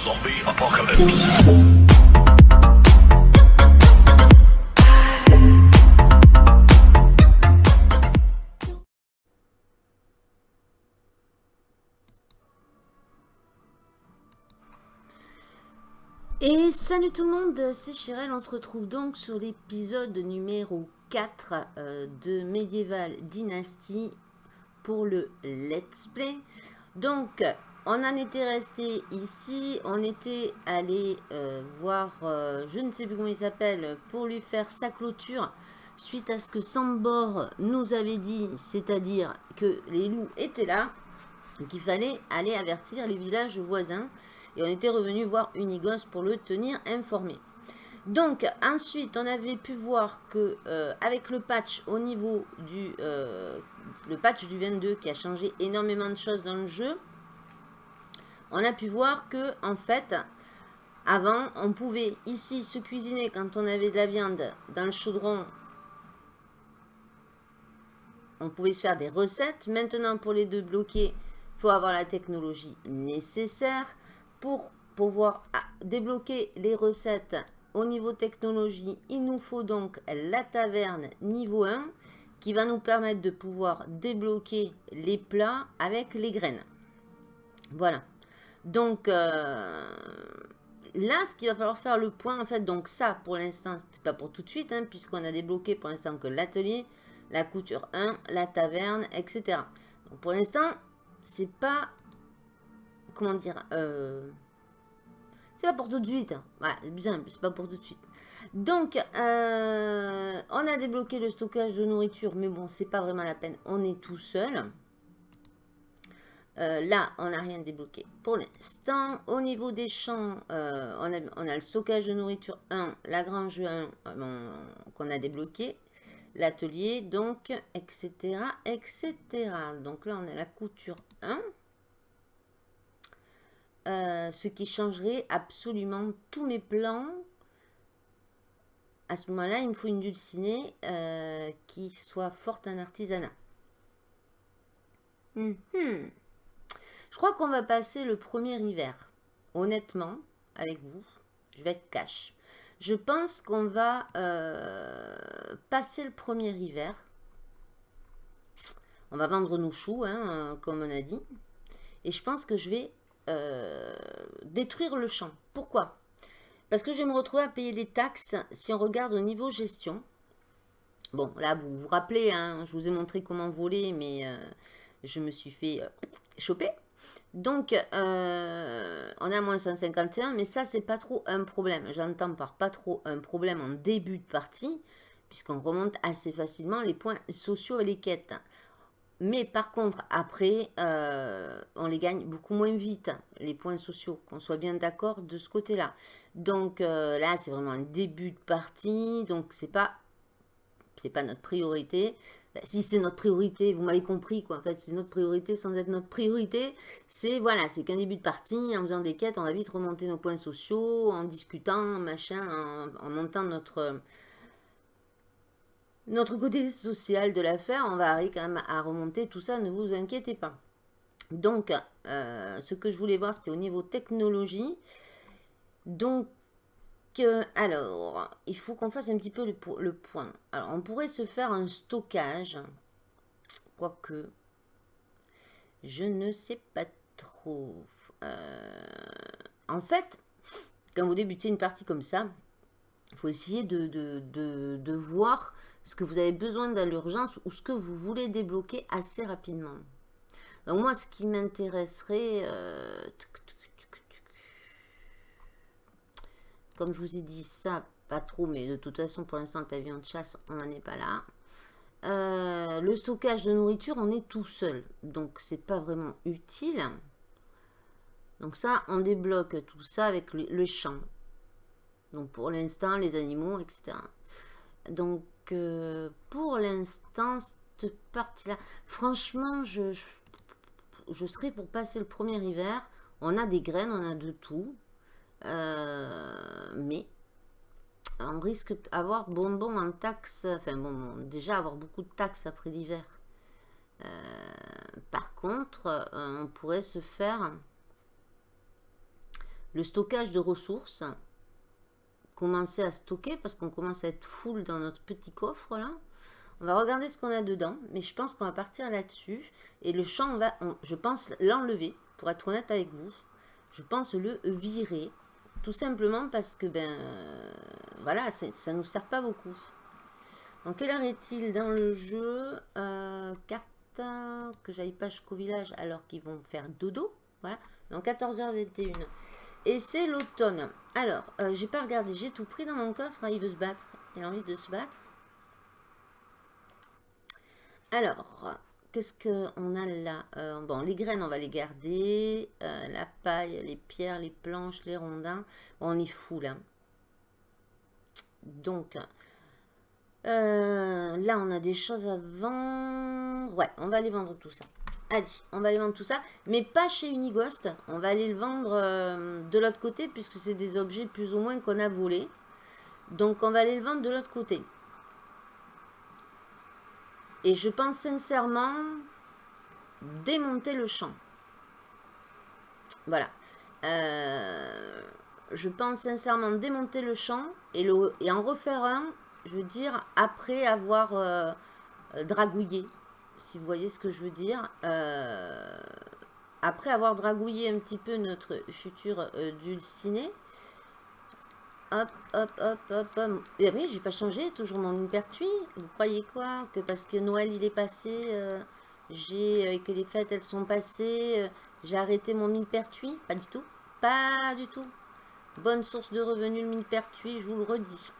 Zombie apocalypse. Et salut tout le monde, c'est Chirel, on se retrouve donc sur l'épisode numéro 4 euh, de Medieval Dynasty pour le Let's Play. Donc, on en était resté ici, on était allé euh, voir, euh, je ne sais plus comment il s'appelle, pour lui faire sa clôture, suite à ce que Sambor nous avait dit, c'est-à-dire que les loups étaient là, qu'il fallait aller avertir les villages voisins, et on était revenu voir Unigos pour le tenir informé. Donc ensuite on avait pu voir que euh, avec le patch au niveau du le patch du 22 qui a changé énormément de choses dans le jeu, on a pu voir que en fait avant on pouvait ici se cuisiner quand on avait de la viande dans le chaudron on pouvait se faire des recettes maintenant pour les deux bloquer il faut avoir la technologie nécessaire pour pouvoir ah, débloquer les recettes au niveau technologie, il nous faut donc la taverne niveau 1 qui va nous permettre de pouvoir débloquer les plats avec les graines. Voilà. Donc euh, là, ce qu'il va falloir faire le point, en fait, donc ça pour l'instant, c'est pas pour tout de suite, hein, puisqu'on a débloqué pour l'instant que l'atelier, la couture 1, la taverne, etc. Donc pour l'instant, c'est pas, comment dire, euh, c'est pas pour tout de suite. Hein. Voilà, bien, c'est pas pour tout de suite. Donc, euh, on a débloqué le stockage de nourriture, mais bon, c'est pas vraiment la peine. On est tout seul. Euh, là, on n'a rien débloqué pour l'instant. Au niveau des champs, euh, on, a, le stockage de nourriture 1, la grange 1 qu'on a débloqué, l'atelier, donc, etc., etc. Donc là, on a la couture 1. Euh, ce qui changerait absolument tous mes plans. À ce moment-là, il me faut une dulcinée euh, qui soit forte en artisanat. Mhm. Je crois qu'on va passer le premier hiver. Honnêtement, avec vous, je vais être cash. Je pense qu'on va euh, passer le premier hiver. On va vendre nos choux, hein, comme on a dit. Et je pense que je vais euh, détruire le champ. Pourquoi? Parce que je vais me retrouver à payer les taxes si on regarde au niveau gestion. Bon, là, vous vous rappelez, hein, je vous ai montré comment voler, mais euh, je me suis fait choper. Donc, on a moins 151, mais ça, c'est pas trop un problème. J'entends par pas trop un problème en début de partie, puisqu'on remonte assez facilement les points sociaux et les quêtes. Mais par contre, après, euh, on les gagne beaucoup moins vite, les points sociaux, qu'on soit bien d'accord de ce côté-là. Donc euh, là, c'est vraiment un début de partie, donc c'est pas, pas notre priorité. Ben, si c'est notre priorité, vous m'avez compris, quoi. En fait, c'est notre priorité sans être notre priorité. C'est, voilà, c'est qu'un début de partie, en faisant des quêtes, on va vite remonter nos points sociaux, en discutant, machin, en, en montant notre notre côté social de l'affaire, on va arriver quand même à remonter tout ça, ne vous inquiétez pas. Donc, euh, ce que je voulais voir, c'était au niveau technologie. Donc, alors, il faut qu'on fasse un petit peu le, point. Alors, on pourrait se faire un stockage, quoique, je ne sais pas trop. Euh, en fait, quand vous débutez une partie comme ça, il faut essayer de, de voir ce que vous avez besoin dans l'urgence ou ce que vous voulez débloquer assez rapidement. Donc moi, ce qui m'intéresserait, euh, comme je vous ai dit ça, pas trop, mais de toute façon, pour l'instant, le pavillon de chasse, on n'en est pas là. Euh, le stockage de nourriture, on est tout seul, donc c'est pas vraiment utile. Donc ça, on débloque tout ça avec le, champ. Donc pour l'instant, les animaux, etc. Donc pour l'instant, cette partie-là, franchement, je, je, serais pour passer le premier hiver. On a des graines, on a de tout. Euh, mais on risque d'avoir bonbon en taxe, enfin bon, déjà avoir beaucoup de taxes après l'hiver. Euh, par contre, euh, on pourrait se faire le stockage de ressources. Commencer à stocker parce qu'on commence à être full dans notre petit coffre là. On va regarder ce qu'on a dedans, mais je pense qu'on va partir là-dessus. Et le champ, va, je pense l'enlever, pour être honnête avec vous. Je pense le virer, tout simplement parce que, ben, euh, voilà, ça ne nous sert pas beaucoup. Donc, quelle heure est-il dans le jeu? Euh, Carte, que j'aille pas jusqu'au village alors qu'ils vont faire dodo. Voilà, donc 14h21. Et c'est l'automne. Alors, euh, j'ai pas regardé, j'ai tout pris dans mon coffre. Hein, il veut se battre, il a envie de se battre. Alors, qu'est-ce qu'on a là euh, Bon, les graines, on va les garder. Euh, la paille, les pierres, les planches, les rondins. on est fou là. Donc, euh, là, on a des choses à vendre. Ouais, on va aller vendre tout ça. Allez, on va aller vendre tout ça. Mais pas chez Unighost. On va aller le vendre de l'autre côté puisque c'est des objets plus ou moins qu'on a volés. Donc, on va aller le vendre de l'autre côté. Et je pense sincèrement démonter le champ. Voilà. Euh, je pense sincèrement démonter le champ et, le, et en refaire un, je veux dire, après avoir euh, dragouillé. Si vous voyez ce que je veux dire. Euh, après avoir dragouillé un petit peu notre futur dulciné, Hop, hop, hop, hop, hop. Et oui, j'ai pas changé, toujours mon millepertuis. Vous croyez quoi Que parce que Noël il est passé, euh, j'ai euh, que les fêtes elles sont passées, euh, j'ai arrêté mon millepertuis Pas du tout. Pas du tout. Bonne source de revenus le millepertuis, je vous le redis.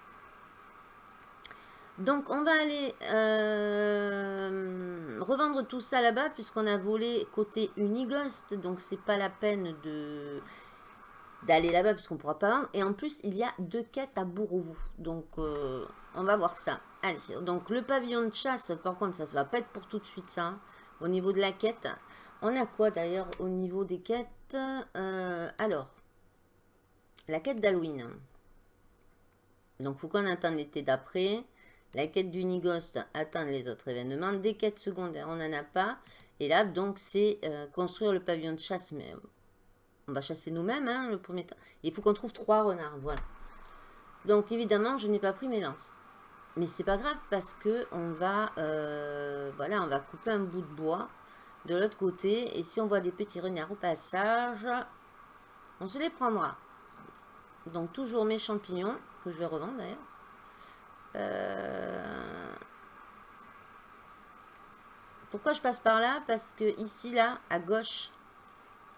Donc on va aller revendre tout ça là-bas puisqu'on a volé côté Unighost. Donc c'est pas la peine de d'aller là-bas puisqu'on pourra pas vendre. Et en plus, il y a deux quêtes à Bourrouvou. Donc, euh, on va voir ça. Allez, donc le pavillon de chasse, par contre, ça ne va pas être pour tout de suite ça. Hein. au niveau de la quête. On a quoi d'ailleurs au niveau des quêtes euh, Alors, la quête d'Halloween. Donc, faut qu'on attende l'été d'après. La quête du Nigost, attendre les autres événements. Des quêtes secondaires, on n'en a pas. Et là, donc, c'est euh, construire le pavillon de chasse. Mais on va chasser nous-mêmes, hein, le premier temps. Il faut qu'on trouve trois renards, voilà. Donc, évidemment, je n'ai pas pris mes lances. Mais c'est pas grave parce que on va, euh, voilà, on va couper un bout de bois de l'autre côté. Et si on voit des petits renards au passage, on se les prendra. Donc, toujours mes champignons, que je vais revendre d'ailleurs. Euh, pourquoi je passe par là? Parce que ici, là, à gauche,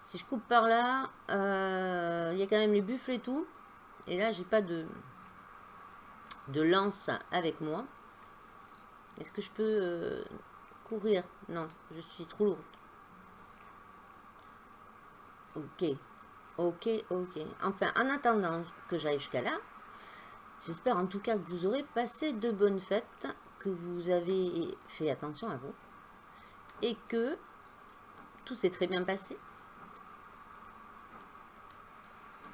si je coupe par là, euh, il y a quand même les buffles et tout. Et là, j'ai pas de, lance avec moi. Est-ce que je peux euh, courir? Non, je suis trop lourde. Ok, ok, ok. Enfin, en attendant que j'aille jusqu'à là, j'espère en tout cas que vous aurez passé de bonnes fêtes, que vous avez fait attention à vous, et que tout s'est très bien passé,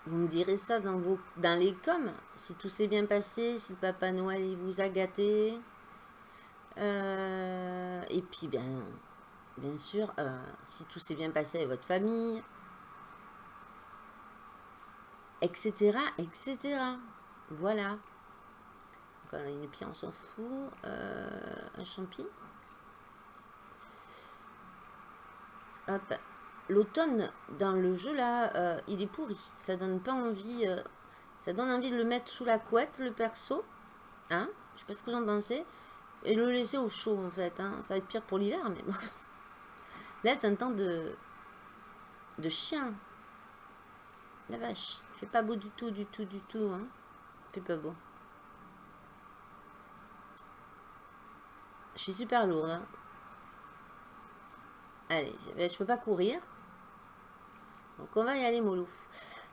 Vous me direz ça dans, vos, dans les coms, si tout s'est bien passé, si le Papa Noël il vous a gâté. Euh, et puis, bien, bien sûr, euh, si tout s'est bien passé avec votre famille, etc., etc. Voilà. Donc, une pierre, on s'en fout. Euh, un champi. Hop l'automne dans le jeu là, euh, il est pourri. Ça donne pas envie. Euh, ça donne envie de le mettre sous la couette, le perso. Hein Je sais pas ce que vous en pensez. Et le laisser au chaud en fait. Hein. Ça va être pire pour l'hiver, mais bon. Là, c'est un temps de. de chien. La vache. Fait pas beau du tout, du tout, du tout. Hein. Fait pas beau. Je suis super lourde. Hein. Allez, je peux pas courir. Donc on va y aller mollo.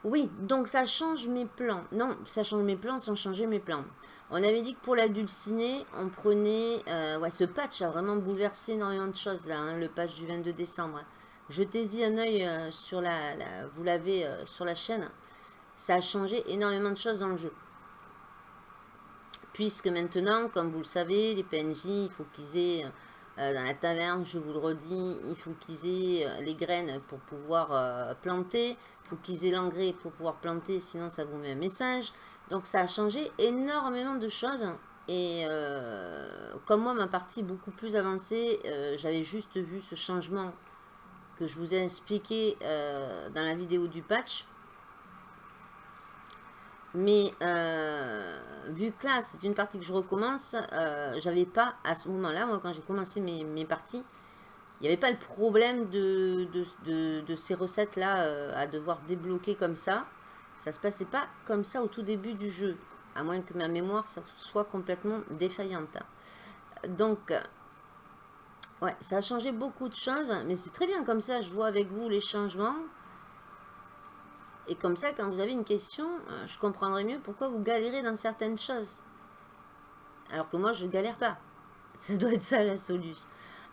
Oui, donc ça change mes plans. Non, ça change mes plans sans changer mes plans. On avait dit que pour la dulcinée, on prenait... Euh, ouais, ce patch a vraiment bouleversé énormément de choses là, hein, le patch du 22 décembre. Jetez-y un oeil euh, sur la, Vous l'avez euh, sur la chaîne. Ça a changé énormément de choses dans le jeu. Puisque maintenant, comme vous le savez, les PNJ, il faut qu'ils aient dans la taverne, je vous le redis, il faut qu'ils aient les graines pour pouvoir planter. Il faut qu'ils aient l'engrais pour pouvoir planter, sinon ça vous met un message. Donc ça a changé énormément de choses. Et euh, comme moi, ma partie beaucoup plus avancée, euh, j'avais juste vu ce changement que je vous ai expliqué euh, dans la vidéo du patch. Mais vu que là, c'est une partie que je recommence, j'avais pas, à ce moment-là, moi, quand j'ai commencé mes, parties, il n'y avait pas le problème de, ces recettes-là à devoir débloquer comme ça. Ça se passait pas comme ça au tout début du jeu à moins que ma mémoire soit complètement défaillante. Donc, ouais, ça a changé beaucoup de choses, mais c'est très bien comme ça, je vois avec vous les changements. Et comme ça, quand vous avez une question, euh, je comprendrai mieux pourquoi vous galérez dans certaines choses. Alors que moi, je galère pas. Ça doit être ça la solution.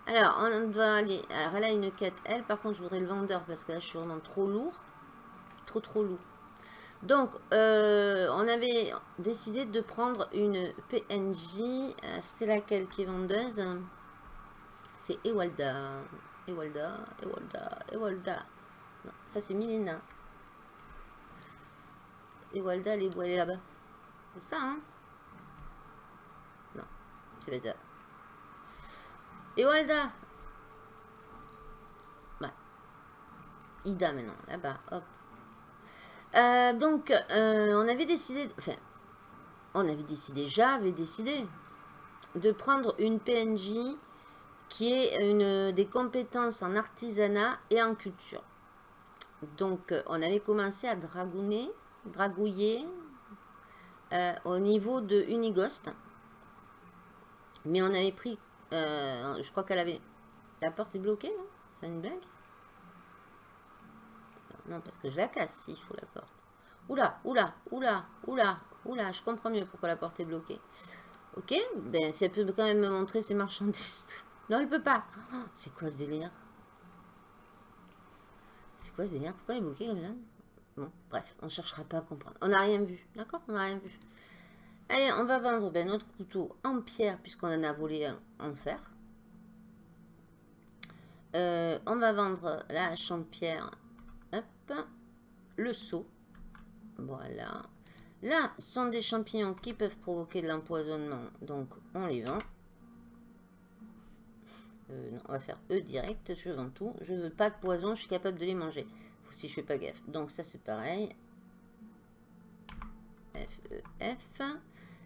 Alors, on doit aller... Alors, elle a une quête. Elle, par contre, je voudrais le vendeur parce que là, je suis vraiment trop lourd. Trop, trop lourd. Donc, euh, on avait décidé de prendre une PNJ. Euh, c'est laquelle qui est vendeuse? C'est Ewalda. Ewalda, Ewalda, Ewalda. Non, ça c'est Milena. Ewalda, elle est où? Elle est là-bas. C'est ça, hein? Non, c'est pas ça. Ewalda Ouais. Ida maintenant, là-bas, hop. Euh, donc, euh, on avait décidé, enfin, on avait décidé, j'avais décidé de prendre une PNJ qui est une des compétences en artisanat et en culture. Donc, on avait commencé à dragouner, dragouiller euh, au niveau de Unigost. Mais on avait pris, je crois qu'elle avait, la porte est bloquée, non? C'est une blague? Non, parce que je la casse s'il faut la porte. Oula, oula, oula, oula, oula, je comprends mieux pourquoi la porte est bloquée. Ok, ben si elle peut quand même me montrer ses marchandises. Non, elle peut pas. C'est quoi ce délire? C'est quoi ce délire? Pourquoi elle est bloquée comme ça? Bref, on cherchera pas à comprendre. On n'a rien vu, d'accord? On n'a rien vu. Allez, on va vendre ben, notre couteau en pierre, puisqu'on en a volé en fer. Euh, on va vendre la hache en pierre le seau. Voilà. Là, sont des champignons qui peuvent provoquer de l'empoisonnement. Donc, on les vend. Euh, on va faire E direct. Je vends tout. Je veux pas de poison. Je suis capable de les manger. Si je fais pas gaffe. Donc, ça, c'est pareil. F, E, F.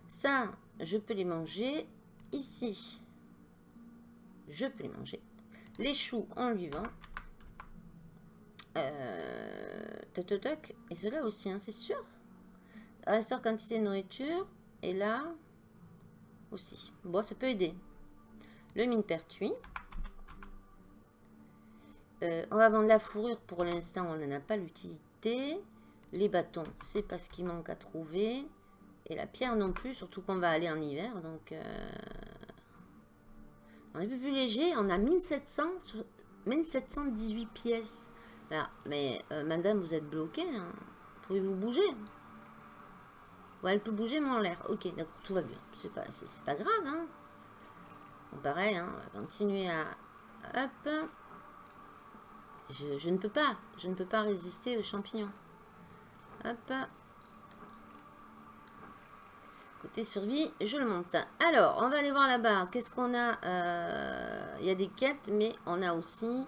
Ça, je peux les manger. Ici, je peux les manger. Les choux, on lui vend. Euh, et cela aussi, hein, c'est sûr. Restaure quantité de nourriture. Et là aussi. Bon, ça peut aider. Le mine pertuis. Euh, on va vendre la fourrure pour l'instant, on n'en a pas l'utilité. Les bâtons, c'est pas ce qui manque à trouver. Et la pierre non plus, surtout qu'on va aller en hiver. Donc, euh, on est un peu plus léger. On a 1700, 1718 pièces. Ah, mais euh, madame, vous êtes bloqué. Hein. Pouvez-vous bouger? Ouais, elle peut bouger, mais en l'air. Ok, d'accord, tout va bien. C'est pas, pas grave. Hein. pareil, hein, on va continuer à... Hop. Je, ne peux pas. Je ne peux pas résister aux champignons. Hop. Côté survie, je le monte. Alors, on va aller voir là-bas. Qu'est-ce qu'on a euh, Il y a des quêtes, mais on a aussi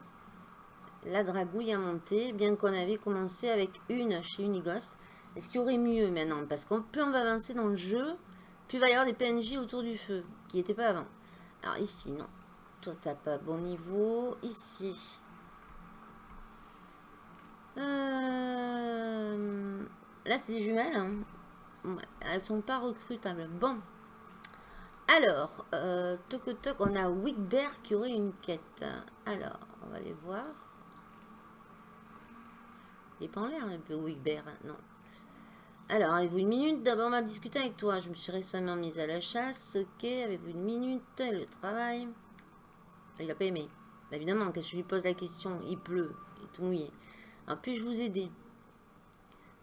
la dragouille à monter, bien qu'on avait commencé avec une chez Unighost. Est-ce qu'il y aurait mieux maintenant? Parce qu'on peut on va avancer dans le jeu, plus il va y avoir des PNJ autour du feu, qui n'étaient pas avant. Alors ici, non. Toi, t'as pas bon niveau. Ici. Euh, là, c'est des jumelles. Hein. elles sont pas recrutables. Bon. Alors, euh, on a Wigbear qui aurait une quête. Alors, on va les voir. Il n'est pas en l'air un peu Wigbear, hein, non. Alors, avez-vous une minute D'abord, on va discuter avec toi? Je me suis récemment mise à la chasse. Ok, avez-vous une minute? Le travail? Il n'a pas aimé. Bah, évidemment, quand je lui pose la question, il pleut, il est tout mouillé. Alors, puis-je vous aider?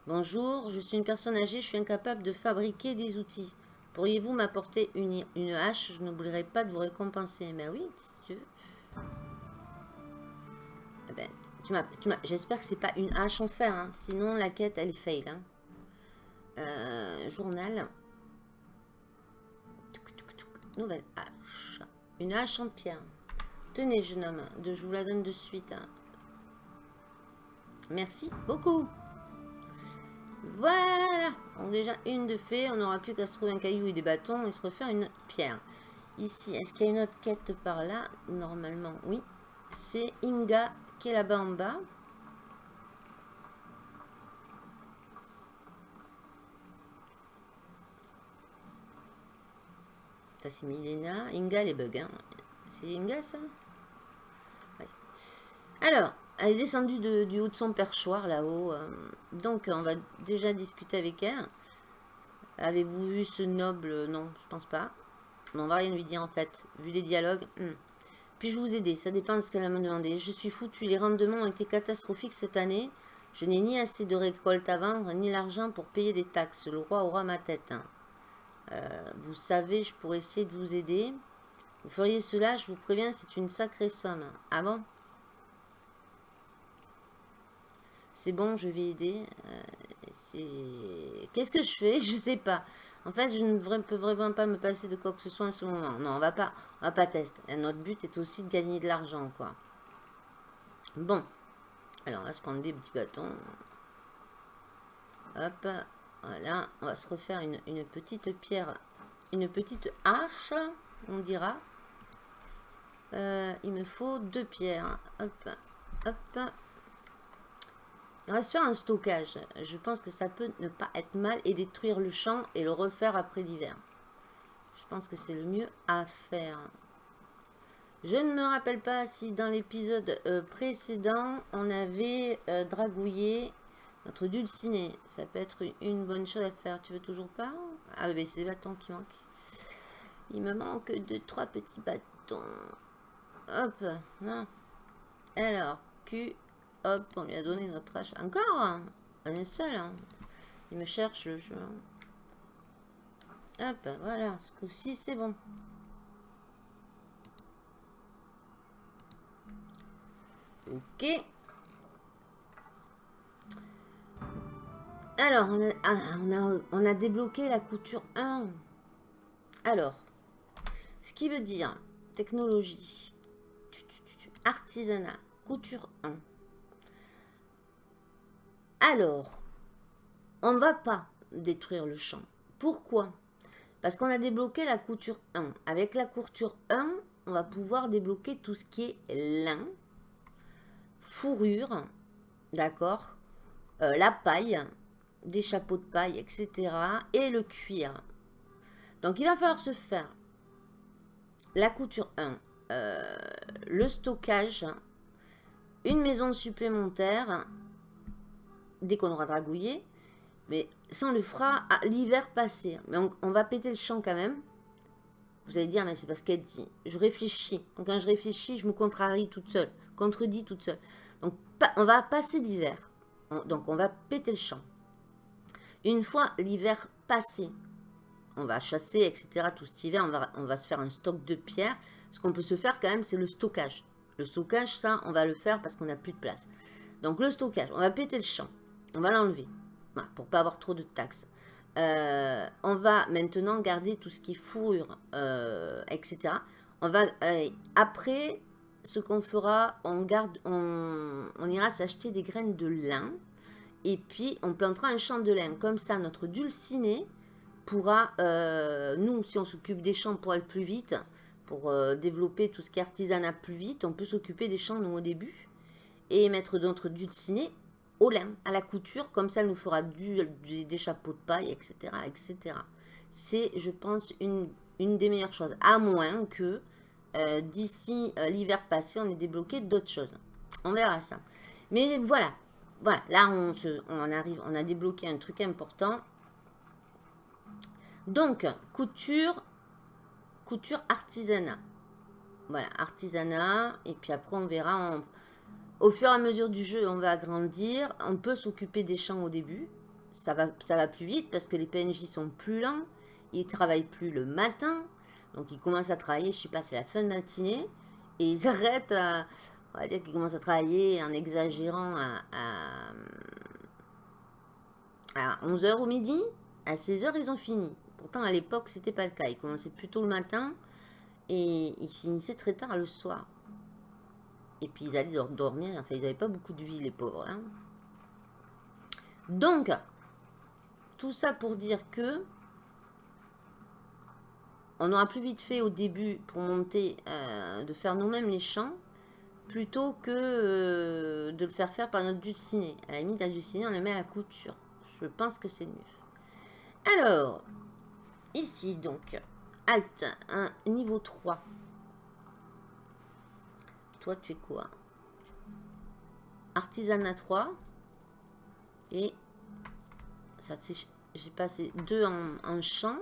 Bonjour, je suis une personne âgée, je suis incapable de fabriquer des outils. Pourriez-vous m'apporter une, hache? Je n'oublierai pas de vous récompenser. Mais ben oui, si tu veux. Eh ben, J'espère que c'est pas une hache en fer, hein. sinon la quête elle fail. Hein. Euh, journal. Nouvelle hache. Une hache en pierre. Tenez, jeune homme, je vous la donne de suite. Hein. Merci beaucoup. Voilà. Donc déjà une de fait. On n'aura plus qu'à se trouver un caillou et des bâtons et se refaire une pierre. Ici, est-ce qu'il y a une autre quête par là? Normalement, oui. C'est Inga qui est là-bas en bas. Ça c'est Milena. Inga les bugs. Hein. C'est Inga ça? Alors, elle est descendue du haut de son perchoir là-haut. Euh. donc on va déjà discuter avec elle. Avez-vous vu ce noble? Non, je pense pas. On va rien lui dire en fait. Vu les dialogues. Hmm. Puis-je vous aider Ça dépend de ce qu'elle a me demandé. Je suis foutu. Les rendements ont été catastrophiques cette année. Je n'ai ni assez de récolte à vendre, ni l'argent pour payer des taxes. Le roi aura ma tête. Hein. Euh, vous savez, je pourrais essayer de vous aider. Vous feriez cela, je vous préviens, c'est une sacrée somme. Ah bon? C'est bon, je vais aider. Euh, qu'est-ce que je fais? Je sais pas. En fait, je ne peux vraiment pas me passer de quoi que ce soit à ce moment. Non, on va pas, on va pas tester. notre but est aussi de gagner de l'argent, quoi. Bon. Alors, on va se prendre des petits bâtons. Hop. Voilà. On va se refaire une, une petite pierre. Une petite hache, on dira. Euh, il me faut deux pierres. Hop. Hop. Faire un stockage. Je pense que ça peut ne pas être mal et détruire le champ et le refaire après l'hiver. Je pense que c'est le mieux à faire. Je ne me rappelle pas si dans l'épisode euh, précédent, on avait euh, dragouillé notre dulciné. Ça peut être une bonne chose à faire. Tu veux toujours pas? Ah oui, c'est des bâtons qui manquent. Il me manque deux, trois petits bâtons. Hop. Hein. Alors, Q, Hop, on lui a donné notre hache. Encore hein. On est seul. Hein. Il me cherche le jeu. Hop, voilà. Ce coup-ci, c'est bon. Ok. Alors, on a, ah, on a débloqué la couture 1. Alors, ce qui veut dire technologie, artisanat, couture 1. Alors, on ne va pas détruire le champ. Pourquoi? Parce qu'on a débloqué la couture 1. Avec la couture 1, on va pouvoir débloquer tout ce qui est lin, fourrure, d'accord euh, La paille, des chapeaux de paille, etc. Et le cuir. Donc, il va falloir se faire la couture 1, euh, le stockage, une maison supplémentaire dès qu'on aura dragouillé. Mais ça, on le fera à l'hiver passé. Mais on, va péter le champ quand même. Vous allez dire, mais c'est parce qu'elle dit. Je réfléchis. Donc, quand je réfléchis, je me contrarie toute seule. Contredis toute seule. Donc, on va passer l'hiver. Donc, on va péter le champ. Une fois l'hiver passé, on va chasser, etc. Tout cet hiver, on va, on va se faire un stock de pierres. Ce qu'on peut se faire quand même, c'est le stockage. Le stockage, ça, on va le faire parce qu'on n'a plus de place. Donc, le stockage, on va péter le champ. On va l'enlever. Voilà, pour pas avoir trop de taxes. Euh, on va maintenant garder tout ce qui est fourrure, euh, etc. On va, euh, après, ce qu'on fera, on, garde, on, ira s'acheter des graines de lin. Et puis, on plantera un champ de lin. Comme ça, notre dulciné pourra, nous, si on s'occupe des champs pour aller plus vite, pour développer tout ce qui est artisanat plus vite, on peut s'occuper des champs, nous, au début. Et mettre notre dulciné au à la couture, comme ça elle nous fera du, des chapeaux de paille, etc. etc. C'est, je pense, une, une, des meilleures choses, à moins que euh, d'ici euh, l'hiver passé, on ait débloqué d'autres choses. On verra ça. Mais voilà, voilà, là on, on arrive, on a débloqué un truc important. Donc, couture, couture artisanat. Voilà, artisanat, et puis après on verra, au fur et à mesure du jeu, on va agrandir. On peut s'occuper des champs au début. Ça va, ça va plus vite parce que les PNJ sont plus lents. Ils travaillent plus le matin. Donc ils commencent à travailler, je sais pas, c'est la fin de matinée. Et ils arrêtent, on va dire qu'ils commencent à travailler en exagérant à, à, 11h au midi. À 16h, ils ont fini. Pourtant, à l'époque, c'était pas le cas. Ils commençaient plus tôt le matin et ils finissaient très tard le soir. Et puis, ils allaient dormir. Enfin, ils n'avaient pas beaucoup de vie, les pauvres. Hein. Donc, tout ça pour dire que on aura plus vite fait au début pour monter, euh, de faire nous-mêmes les champs, plutôt que euh, de le faire faire par notre dulciné. À la limite, la dulciné, on le met à la couture. Je pense que c'est mieux. Alors, ici donc, Alt, un niveau 3. Toi, tu es quoi? Artisanat 3. Et ça, j'ai passé deux en, en champ.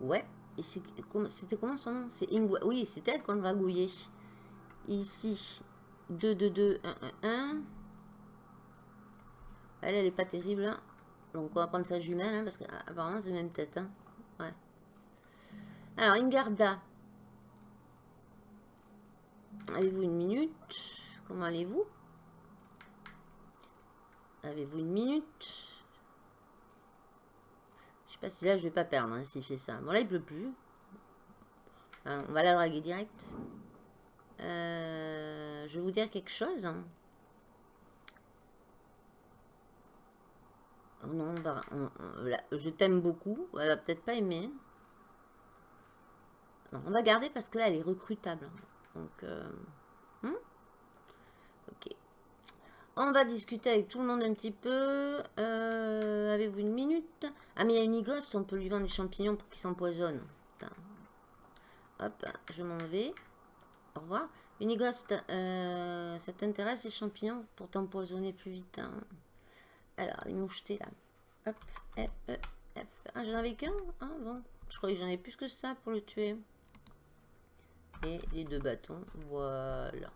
Ouais, c'était comment son nom? C'est Oui, c'est elle qu'on va gouiller. Ici, 2, 2, 2, 1, 1, 1. Elle, elle est pas terrible. Hein. Donc, on va prendre sa jumelle, hein, parce qu'apparemment, c'est même tête. Hein. Ouais. Alors, Ingarda. Avez-vous une minute? Comment allez-vous? Avez-vous une minute? Sais pas si là je vais pas perdre hein, s'il fait ça. Bon là il pleut plus. Hein, on va la draguer direct. Euh, je vais vous dire quelque chose. Hein. Oh non, bah, je t'aime beaucoup. Elle va peut-être pas aimer. Non, on va garder parce que là elle est recrutable. Donc, euh, hmm? ok. On va discuter avec tout le monde un petit peu. Euh, avez-vous une minute? Ah, mais il y a une on peut lui vendre des champignons pour qu'il s'empoisonne. Hop, je m'en vais. Au revoir. Unigost, euh, ça t'intéresse les champignons pour t'empoisonner plus vite hein? Alors, les mouchetés là. Hop, F, E, F. Ah, j'en avais qu'un bon. Je croyais que j'en ai plus que ça pour le tuer. Et les deux bâtons, voilà.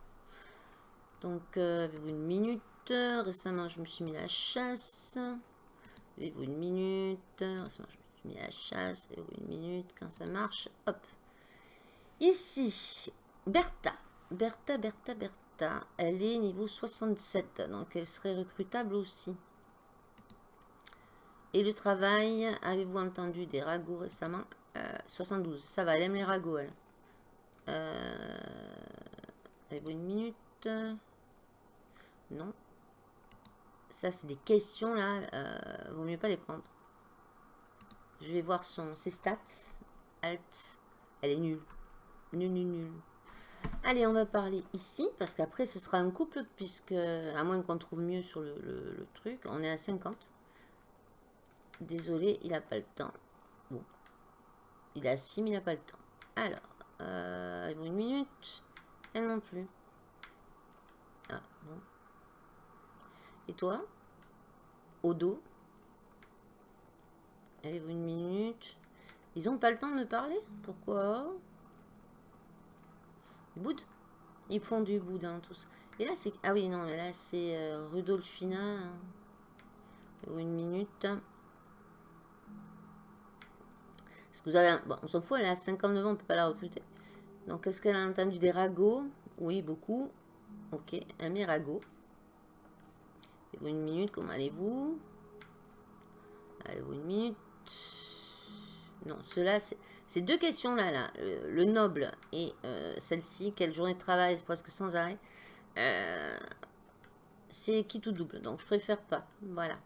Donc, euh, avez-vous une minute Récemment, je me suis mis la chasse. Avez-vous une minute Récemment, je me suis mis la chasse. Avez-vous une minute Quand ça marche, hop. Ici, Bertha. Bertha, Bertha, Bertha. Elle est niveau 67, donc elle serait recrutable aussi. Et le travail, avez-vous entendu des ragots récemment? 72, euh, ça va, elle aime les ragots, elle. Euh, une minute? Non. Ça, c'est des questions, là. Euh, vaut mieux pas les prendre. Je vais voir son, ses stats. Alt. Elle est nulle. Nulle, nulle, nulle. Allez, on va parler ici, parce qu'après, ce sera un couple, puisque, à moins qu'on trouve mieux sur le, truc, on est à 50. Désolé, il n'a pas le temps. Bon. Il a 6, mais il n'a pas le temps. Alors, euh, une minute. Elle non plus. Ah, bon. Et toi? Au dos? Avez-vous une minute Ils ont pas le temps de me parler? Pourquoi? Boud? Ils font du boudin, tous. Et là, c'est... Ah oui, non, là, c'est euh, Rudolfina. Avez-vous une minute Est-ce que vous avez... Bon, on s'en fout, elle a 59 ans, on peut pas la recruter. Donc, est-ce qu'elle a entendu des ragots? Oui, beaucoup. Ok, un mirago. Une minute, comment allez-vous? Avez-vous une minute? Non, cela, c'est deux questions-là, là, le, noble et euh, celle-ci, quelle journée de travail, presque sans arrêt, euh, c'est qui tout double, donc je préfère pas, voilà.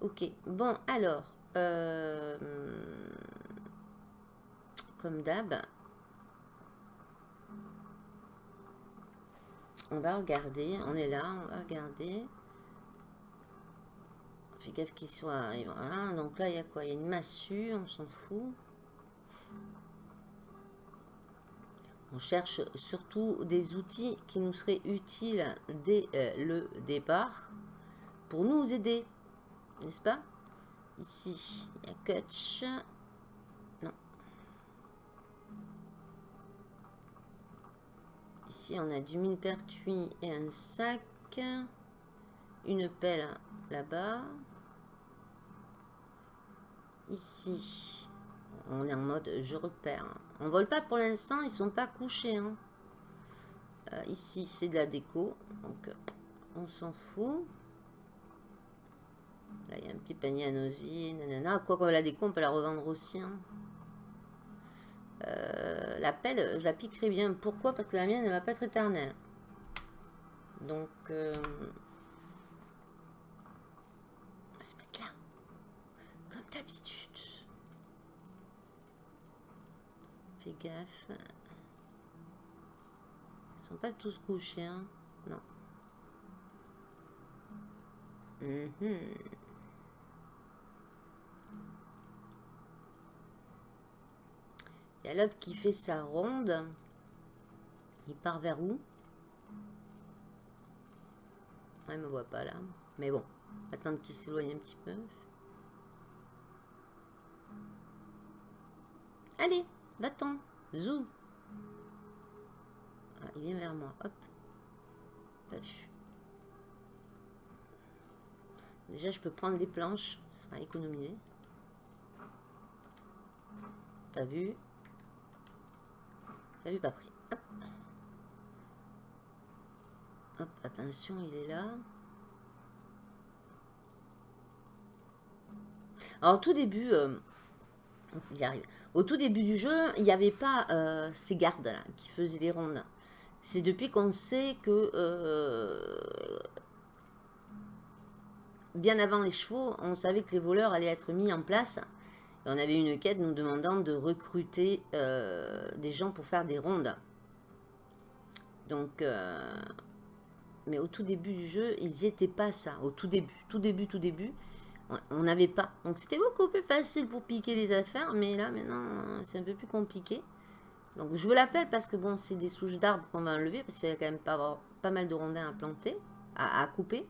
Ok, bon, alors, euh, comme d'hab, on va regarder, on est là, on va regarder. Gaffe qu'il soit... Voilà, donc là, il y a quoi? Il y a une massue, on s'en fout. On cherche surtout des outils qui nous seraient utiles dès euh, le départ pour nous aider, n'est-ce pas? Ici, il y a Kutch. Non. Ici, on a du mine pertuis et un sac. Une pelle là-bas. Ici, on est en mode je repère. On vole pas pour l'instant, ils sont pas couchés. Hein. Euh, ici, c'est de la déco. Donc, on s'en fout. Là, il y a un petit panier à nosier. Nanana. Quoi qu'on la déco, on peut la revendre aussi. Hein. Euh, la pelle, je la piquerai bien. Pourquoi? Parce que la mienne, elle va pas être éternelle. Donc, euh, on va se mettre là. Comme d'habitude. Fais gaffe. Ils sont pas tous couchés, hein. Non. Mhm. Il l'autre qui fait sa ronde. Il part vers où? Il me voit pas là. Mais bon, attendre qu'il s'éloigne un petit peu. Allez, va-t'en. Zou. Ah, il vient vers moi. Hop. Déjà, je peux prendre les planches. Ça sera économisé. Pas vu? Pas pris. Attention, il est là. Alors, au tout début, euh, il arrive. Au tout début du jeu, il n'y avait pas euh, ces gardes là qui faisaient les rondes. C'est depuis qu'on sait que euh, bien avant les chevaux, on savait que les voleurs allaient être mis en place. On avait une quête nous demandant de recruter euh, des gens pour faire des rondes. Donc, euh, mais au tout début du jeu, ils n'y étaient pas ça. Au tout début, tout début, tout début, on n'avait pas. Donc c'était beaucoup plus facile pour piquer les affaires, mais là maintenant, c'est un peu plus compliqué. Donc je vous l'appelle parce que bon, c'est des souches d'arbres qu'on va enlever, parce qu'il y a quand même pas, pas mal de rondins à planter, à couper.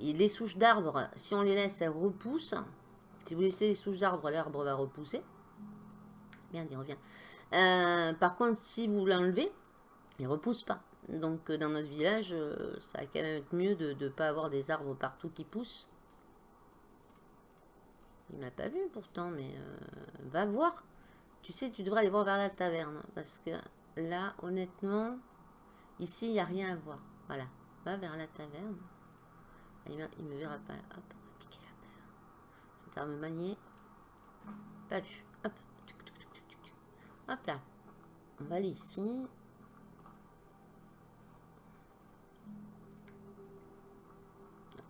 Et les souches d'arbres, si on les laisse, elles repoussent. Si vous laissez les souches d'arbres, l'arbre va repousser. Bien, il revient. Euh, par contre, si vous l'enlevez, il ne repousse pas. Donc, euh, dans notre village, euh, ça va quand même être mieux de ne pas avoir des arbres partout qui poussent. Il m'a pas vu pourtant, mais va voir. Tu sais, tu devrais aller voir vers la taverne. Parce que là, honnêtement, ici, il n'y a rien à voir. Voilà, va vers la taverne. Il me, me verra pas là. Hop, on va piquer la paire. Je vais me manier. Pas vu. Hop. Hop là. On va aller ici.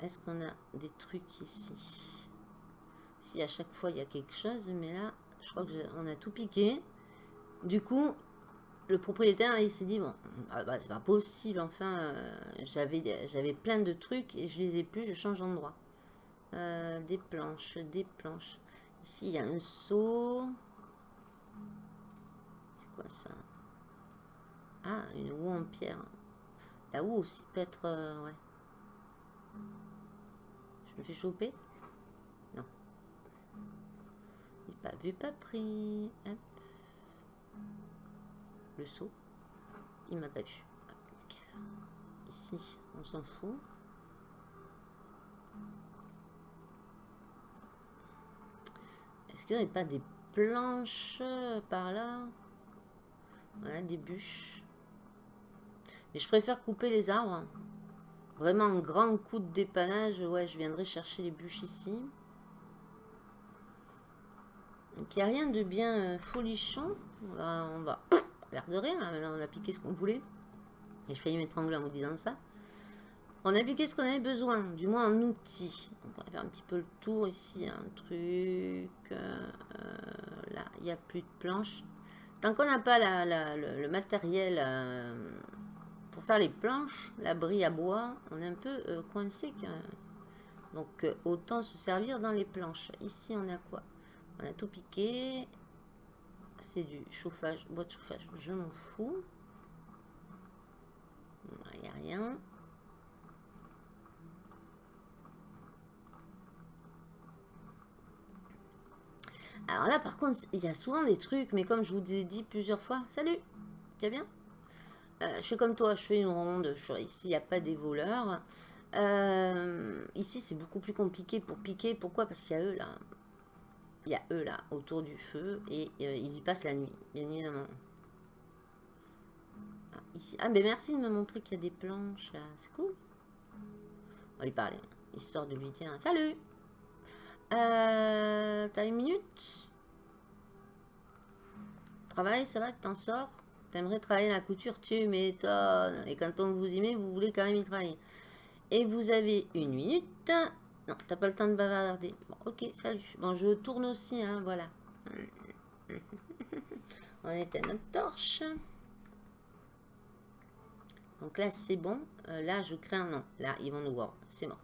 Est-ce qu'on a des trucs ici? Si à chaque fois il y a quelque chose, mais là, je crois qu'on a tout piqué. Du coup, le propriétaire, il s'est dit, bon, ah bah, c'est pas possible, enfin, euh, j'avais plein de trucs et je les ai plus, je change d'endroit. Euh, des planches, des planches. Ici, il y a un seau. C'est quoi ça? Ah, une roue en pierre. La roue aussi peut être... Euh, ouais. Je me fais choper? Non. Il pas vu, pas pris. Le saut. Il m'a pas vu. Ici, on s'en fout. Est-ce qu'il n'y aurait pas des planches par là? Voilà, des bûches. Mais je préfère couper les arbres. Vraiment un grand coup de dépannage. Ouais, je viendrai chercher les bûches ici. Donc il n'y a rien de bien euh, folichon. on va l'air de rien, on a piqué ce qu'on voulait. Et je failli m'étrangler en vous disant ça. On a piqué ce qu'on avait besoin, du moins en outils. on va faire un petit peu le tour ici, un truc. Euh, là, il n'y a plus de planches. Tant qu'on n'a pas le, matériel euh, pour faire les planches, l'abri à bois, on est un peu euh, coincé. Donc, autant se servir dans les planches. Ici, on a quoi? On a tout piqué c'est du chauffage, bois de chauffage, je m'en fous. Il n'y a rien. Alors là, par contre, il y a souvent des trucs, mais comme je vous ai dit plusieurs fois, salut, tu bien? Euh, Je suis comme toi, je fais une ronde, ici, il n'y a pas des voleurs. Euh, ici, c'est beaucoup plus compliqué pour piquer. Pourquoi? Parce qu'il y a eux, là il y a eux là, autour du feu, et euh, ils y passent la nuit, bien évidemment. Ah, ici. Ah, mais merci de me montrer qu'il y a des planches là. C'est cool. On va lui parler, histoire de lui dire salut. Euh, T'as une minute? Travail, ça va, t'en sors? T'aimerais travailler la couture, tu m'étonnes. Et quand on vous y met, vous voulez quand même y travailler. Et vous avez une minute. Non, t'as pas le temps de bavarder. Bon, ok, salut. Bon, je tourne aussi, hein, voilà. On éteint notre torche. Donc là, c'est bon. Euh, là, je crée un nom. Là, ils vont nous voir. C'est mort.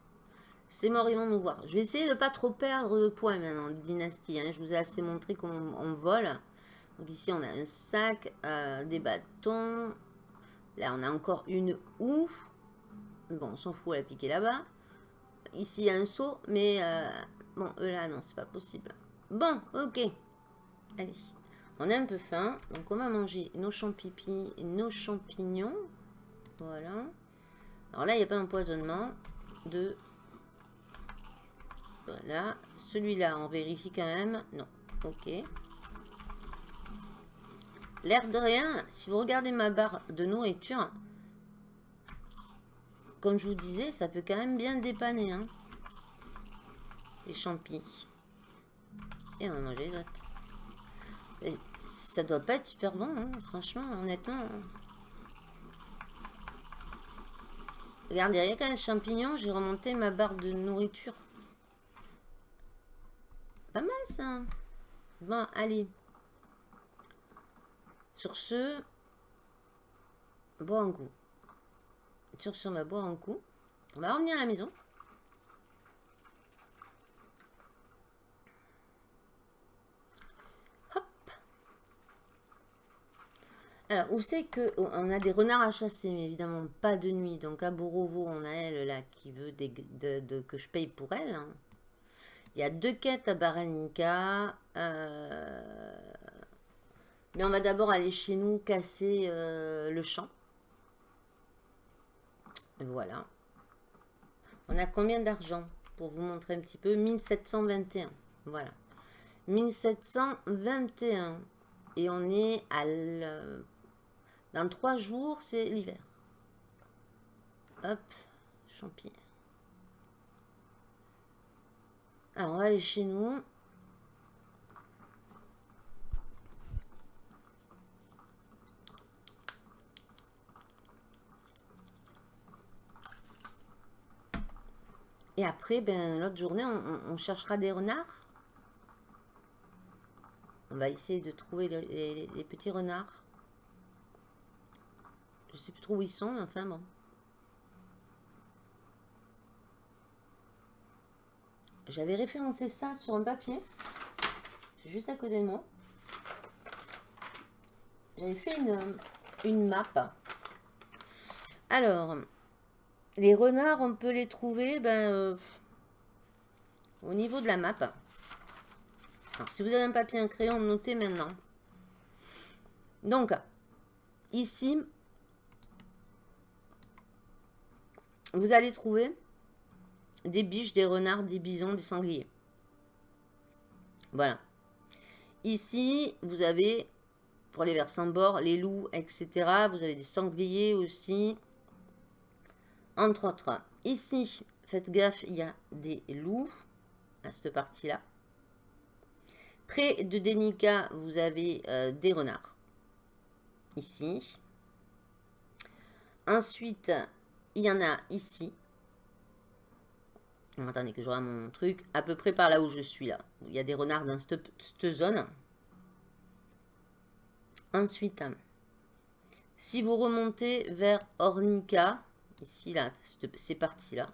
C'est mort, ils vont nous voir. Je vais essayer de pas trop perdre de points maintenant, de dynastie. Hein. Je vous ai assez montré comment vole. Donc ici, on a un sac, euh, des bâtons. Là, on a encore une houe. Bon, on s'en fout, elle a piqué là-bas. Ici, il y a un seau, mais... Euh, bon, eux là, non, c'est pas possible. Bon, ok. Allez. On a un peu faim, donc on va manger nos champignons, nos champignons. Voilà. Alors là, il n'y a pas d'empoisonnement. De... Voilà. Celui-là, on vérifie quand même. Non. Ok. L'air de rien, si vous regardez ma barre de nourriture, comme je vous disais, ça peut quand même bien dépanner. Hein. Les champis. Et on va manger les autres. ça doit pas être super bon, hein, franchement, honnêtement. Regardez, rien qu'un champignon, j'ai remonté ma barre de nourriture. Pas mal ça. Bon, allez. Sur ce, bois un coup. Sur ce, on va boire un coup. On va revenir à la maison. Hop. Alors, oh, on a des renards à chasser, mais évidemment pas de nuit. Donc à Borovo, on a elle là qui veut de, que je paye pour elle. Hein. Il y a deux quêtes à Baranica. Euh, mais on va d'abord aller chez nous casser euh, le champ. Voilà. On a combien d'argent Pour vous montrer un petit peu? 1721. Voilà. 1721. Et on est à... Dans trois jours, c'est l'hiver. Hop. Champi. Alors, on va aller chez nous. Et après, ben, l'autre journée, on, cherchera des renards. On va essayer de trouver les, petits renards. Je sais plus trop où ils sont, mais enfin bon. J'avais référencé ça sur un papier. Juste à côté de moi. J'avais fait une, une map. Alors, les renards, on peut les trouver ben, euh, au niveau de la map. Alors, si vous avez un papier, un crayon, notez maintenant. Donc, ici, vous allez trouver des biches, des renards, des bisons, des sangliers. Voilà. Ici, vous avez, pour les versants bord, les loups, etc. Vous avez des sangliers aussi entre autres. Ici, faites gaffe, il y a des loups à cette partie-là. Près de Denica, vous avez euh, des renards. Ici. Ensuite, il y en a ici. Attendez que je vois mon truc. À peu près par là où je suis là. Il y a des renards dans cette, zone. Ensuite, si vous remontez vers Ornica, Ici, là, c'est parti là.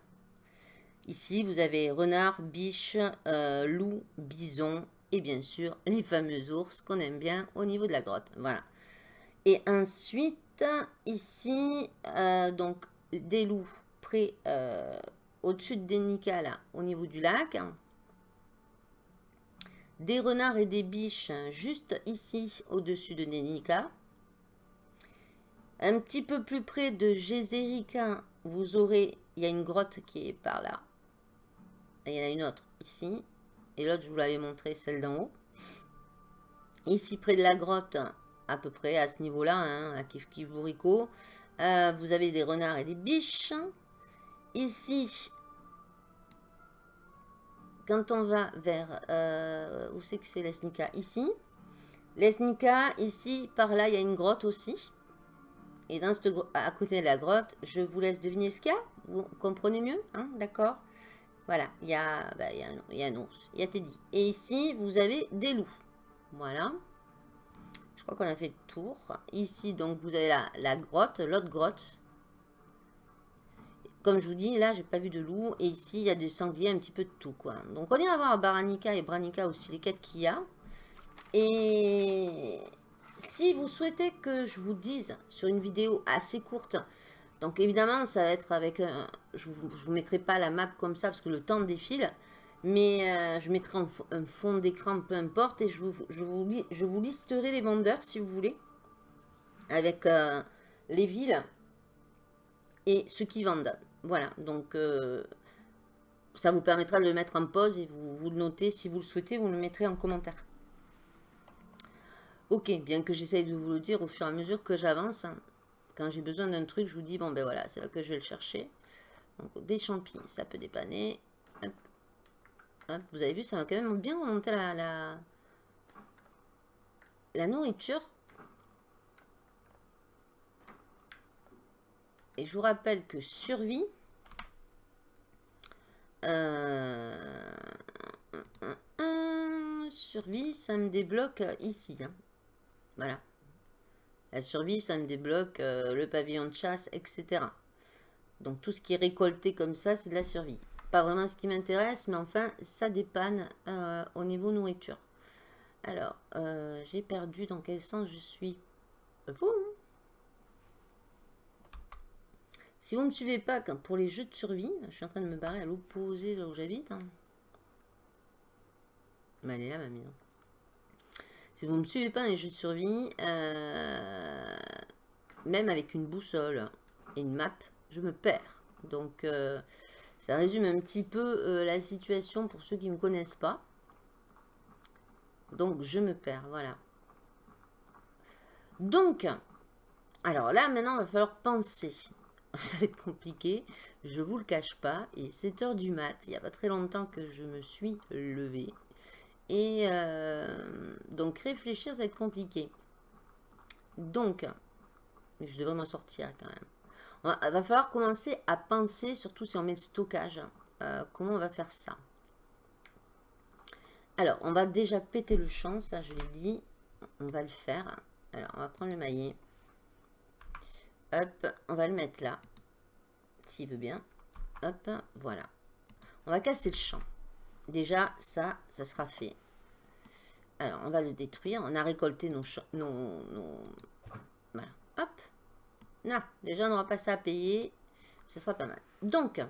Ici, vous avez renard, biche, euh, loup, bison et bien sûr les fameux ours qu'on aime bien au niveau de la grotte. Voilà. Et ensuite, ici, euh, donc des loups près euh, au-dessus de Denica, là, au niveau du lac. Des renards et des biches juste ici, au-dessus de Denica. Un petit peu plus près de Gézérica, vous aurez, il y a une grotte qui est par là. il y en a une autre ici. Et l'autre, je vous l'avais montré, celle d'en haut. Ici, près de la grotte, à peu près à ce niveau-là, hein, à Kif Kif Bourrico. Euh, vous avez des renards et des biches. Ici, quand on va vers... Euh, où c'est que c'est l'Esnica Ici. L'Esnica, ici, par là, il y a une grotte aussi. Et dans cette à côté de la grotte, je vous laisse deviner ce qu'il y a. Vous comprenez mieux, hein, d'accord? Voilà, il y, a, bah, il, y a un, il y a ours, il y a Teddy. Et ici, vous avez des loups. Voilà. Je crois qu'on a fait le tour. Ici, donc, vous avez la, la grotte, l'autre grotte. Comme je vous dis, là, j'ai pas vu de loup. Et ici, il y a des sangliers, un petit peu de tout, quoi. Donc, on ira voir Baranica et Branica aussi, les quêtes qu'il y a. Et si vous souhaitez que je vous dise sur une vidéo assez courte, donc évidemment, ça va être avec... Je ne vous, mettrai pas la map comme ça parce que le temps défile. Mais euh, je mettrai un, fond d'écran, peu importe. Et je vous, je, je vous listerai les vendeurs si vous voulez. Avec euh, les villes et ceux qui vendent. Voilà, donc euh, ça vous permettra de le mettre en pause et vous, vous le notez si vous le souhaitez, vous le mettrez en commentaire. Ok, bien que j'essaye de vous le dire au fur et à mesure que j'avance. Hein. Quand j'ai besoin d'un truc, je vous dis, bon ben voilà, c'est là que je vais le chercher. Donc des champignons, ça peut dépanner. vous avez vu, ça va quand même bien remonter la, la, la nourriture. Et je vous rappelle que survie, euh, survie, ça me débloque ici. Hein. Voilà. La survie, ça me débloque euh, le pavillon de chasse, etc. Donc tout ce qui est récolté comme ça, c'est de la survie. Pas vraiment ce qui m'intéresse, mais enfin, ça dépanne euh, au niveau nourriture. Alors, euh, j'ai perdu dans quel sens je suis? Vous hein. Si vous ne me suivez pas pour les jeux de survie, je suis en train de me barrer à l'opposé là où j'habite. Hein. Mais elle est là, ma maison. Si vous ne me suivez pas dans les jeux de survie, euh, même avec une boussole et une map, je me perds. Donc, euh, ça résume un petit peu euh, la situation pour ceux qui ne me connaissent pas. Donc, je me perds, voilà. Donc, alors là, maintenant, il va falloir penser. Ça va être compliqué, je vous le cache pas. Et 7 heures du mat, il n'y a pas très longtemps que je me suis levée. Et euh, donc réfléchir, ça va être compliqué. Donc, je devrais m'en sortir quand même. Va falloir commencer à penser, surtout si on met le stockage, euh, comment on va faire ça. Alors, on va déjà péter le champ, ça je l'ai dit. On va le faire. Alors, on va prendre le maillet. Hop, on va le mettre là. S'il veut bien. Hop, voilà. On va casser le champ. Déjà, ça, ça sera fait. Alors, on va le détruire. On a récolté nos... nos, Voilà. Hop. Non, déjà, on n'aura pas ça à payer. Ce sera pas mal. Donc,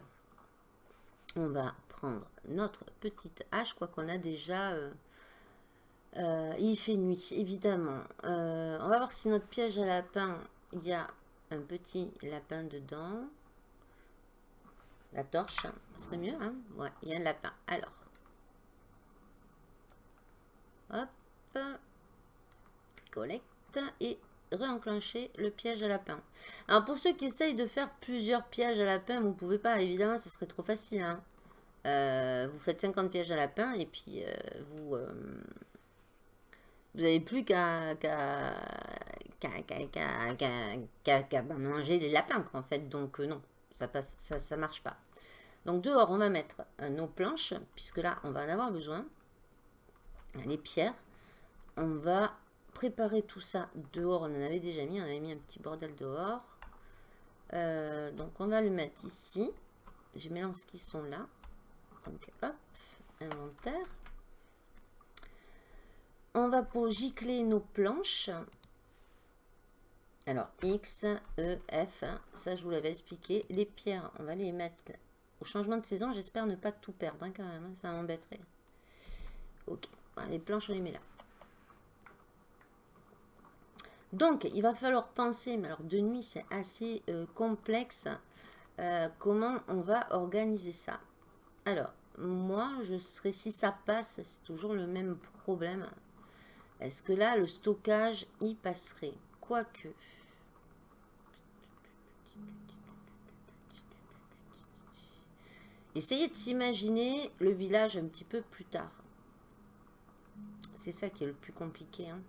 on va prendre notre petite hache, quoi qu'on a déjà... Euh, euh, il fait nuit, évidemment. Euh, on va voir si notre piège à lapin, il y a un petit lapin dedans. La torche, ça serait mieux, hein Ouais, il y a un lapin. Alors, Hop. Collecte et réenclencher le piège à lapin. Alors pour ceux qui essayent de faire plusieurs pièges à lapin, vous pouvez pas, évidemment, ce serait trop facile. Hein. Euh, vous faites 50 pièges à lapin et puis euh, vous euh, vous n'avez plus qu'à manger les lapins en fait. Donc non, ça passe, ça, marche pas. Donc dehors, on va mettre nos planches, puisque là, on va en avoir besoin les pierres. On va préparer tout ça dehors. On en avait déjà mis, on avait mis un petit bordel dehors. Euh, donc on va le mettre ici. Je mélange qui sont là. Donc hop, inventaire. On va pour gicler nos planches. Alors X, E, F, ça je vous l'avais expliqué. Les pierres, on va les mettre au changement de saison. J'espère ne pas tout perdre hein, quand même, hein, ça m'embêterait. Ok les planches, on les met là. Donc, il va falloir penser, mais alors de nuit, c'est assez euh, complexe, euh, comment on va organiser ça. Alors, moi, je serais, si ça passe, c'est toujours le même problème. Est-ce que là, le stockage y passerait? Quoique. Essayez de s'imaginer le village un petit peu plus tard. C'est ça qui est le plus compliqué. Hein.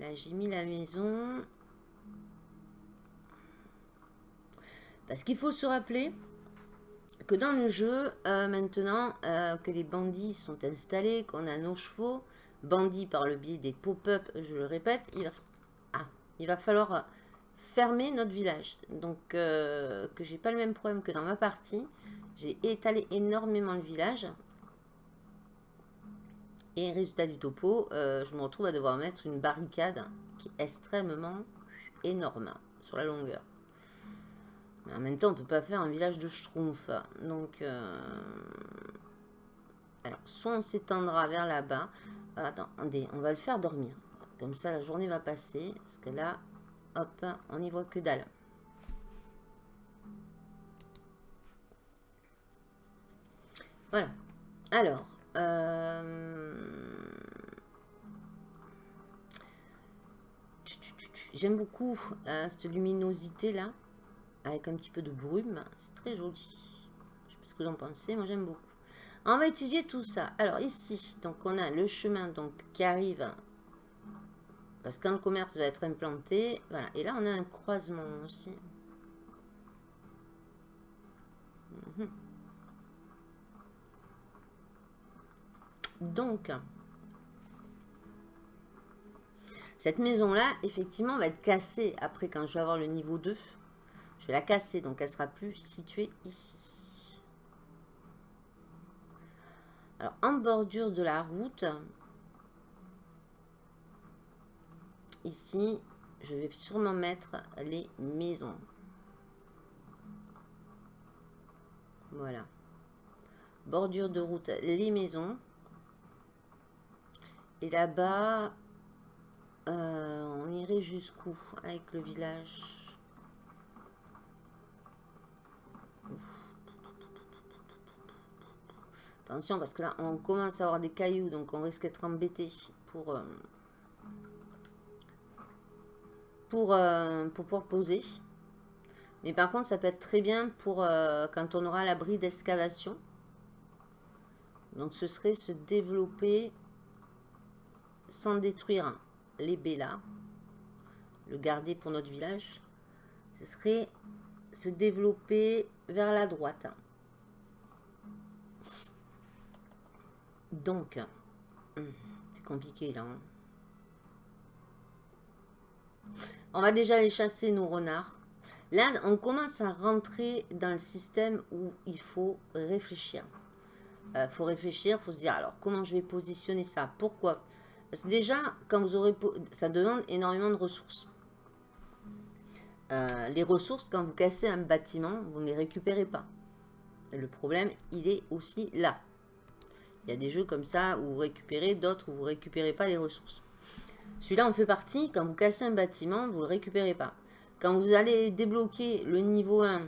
Là, j'ai mis la maison. Parce qu'il faut se rappeler que dans le jeu, euh, maintenant euh, que les bandits sont installés, qu'on a nos chevaux, bandits par le biais des pop-up, je le répète, il va, il va falloir fermer notre village. Donc, euh, que j'ai pas le même problème que dans ma partie. J'ai étalé énormément le village. Et résultat du topo, je me retrouve à devoir mettre une barricade qui est extrêmement énorme sur la longueur. Mais en même temps, on peut pas faire un village de schtroumpf. Donc, euh, alors, soit on s'étendra vers là-bas. Attendez, on va le faire dormir. Comme ça, la journée va passer. Parce que là, hop, on n'y voit que dalle. Voilà. Alors, euh, j'aime beaucoup euh, cette luminosité là avec un petit peu de brume. C'est très joli. Je sais pas ce que vous en pensez, moi j'aime beaucoup. On va étudier tout ça. Alors ici, donc on a le chemin donc qui arrive, parce le commerce va être implanté, voilà. Et là on a un croisement aussi. Mhm. Donc, cette maison-là, effectivement, va être cassée après quand je vais avoir le niveau 2. Je vais la casser, donc elle sera plus située ici. Alors, en bordure de la route, ici, je vais sûrement mettre les maisons. Voilà. Bordure de route, les maisons. Et là-bas, euh, on irait jusqu'où avec le village? Attention, parce que là, on commence à avoir des cailloux, donc on risque d'être embêté pour, euh, pour, euh, pour pouvoir poser. Mais par contre, ça peut être très bien pour euh, quand on aura l'abri d'excavation. Donc, ce serait se développer sans détruire les là Le garder pour notre village. Ce serait se développer vers la droite. Donc, hum, c'est compliqué là. Hein. On va déjà aller chasser nos renards. Là, on commence à rentrer dans le système où il faut réfléchir. Il euh, faut réfléchir, il faut se dire, alors, comment je vais positionner ça? Pourquoi? Parce que déjà, quand vous aurez... Ça demande énormément de ressources. Euh, les ressources, quand vous cassez un bâtiment, vous ne les récupérez pas. Le problème, il est aussi là. Il y a des jeux comme ça où vous récupérez, d'autres où vous ne récupérez pas les ressources. Celui-là en fait partie. Quand vous cassez un bâtiment, vous ne le récupérez pas. Quand vous allez débloquer le niveau 1,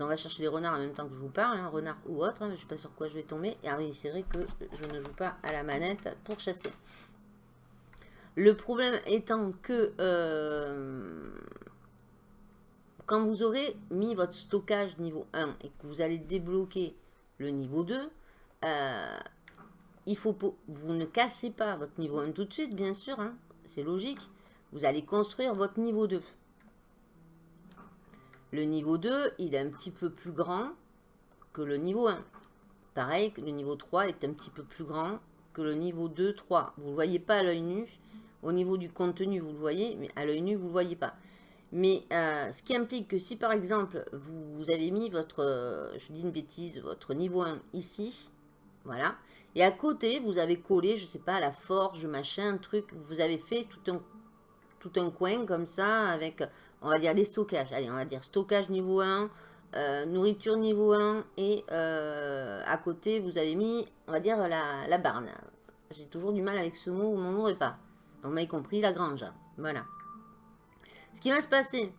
on va chercher les renards en même temps que je vous parle, hein, renard ou autre, hein, je ne sais pas sur quoi je vais tomber. Et ah oui, que je ne joue pas à la manette pour chasser. Le problème étant que euh, quand vous aurez mis votre stockage niveau 1 et que vous allez débloquer le niveau 2, euh, il faut vous ne cassez pas votre niveau 1 tout de suite, bien sûr, hein, c'est logique. Vous allez construire votre niveau 2. Le niveau 2, il est un petit peu plus grand que le niveau 1. Pareil, le niveau 3 est un petit peu plus grand que le niveau 2, 3. Vous ne le voyez pas à l'œil nu. Au niveau du contenu, vous le voyez, mais à l'œil nu, vous ne le voyez pas. Mais euh, ce qui implique que si par exemple, vous, avez mis votre, euh, je dis une bêtise, votre niveau 1 ici, voilà, et à côté, vous avez collé, je sais pas, la forge, machin, truc. Vous avez fait tout un, tout un coin comme ça avec, on va dire, les stockages. Allez, on va dire stockage niveau 1, euh, nourriture niveau 1. Et euh, à côté, vous avez mis, on va dire, la, la barne. J'ai toujours du mal avec ce mot, mon mot est pas. On m'a compris, la grange. Voilà. Ce qui va se passer,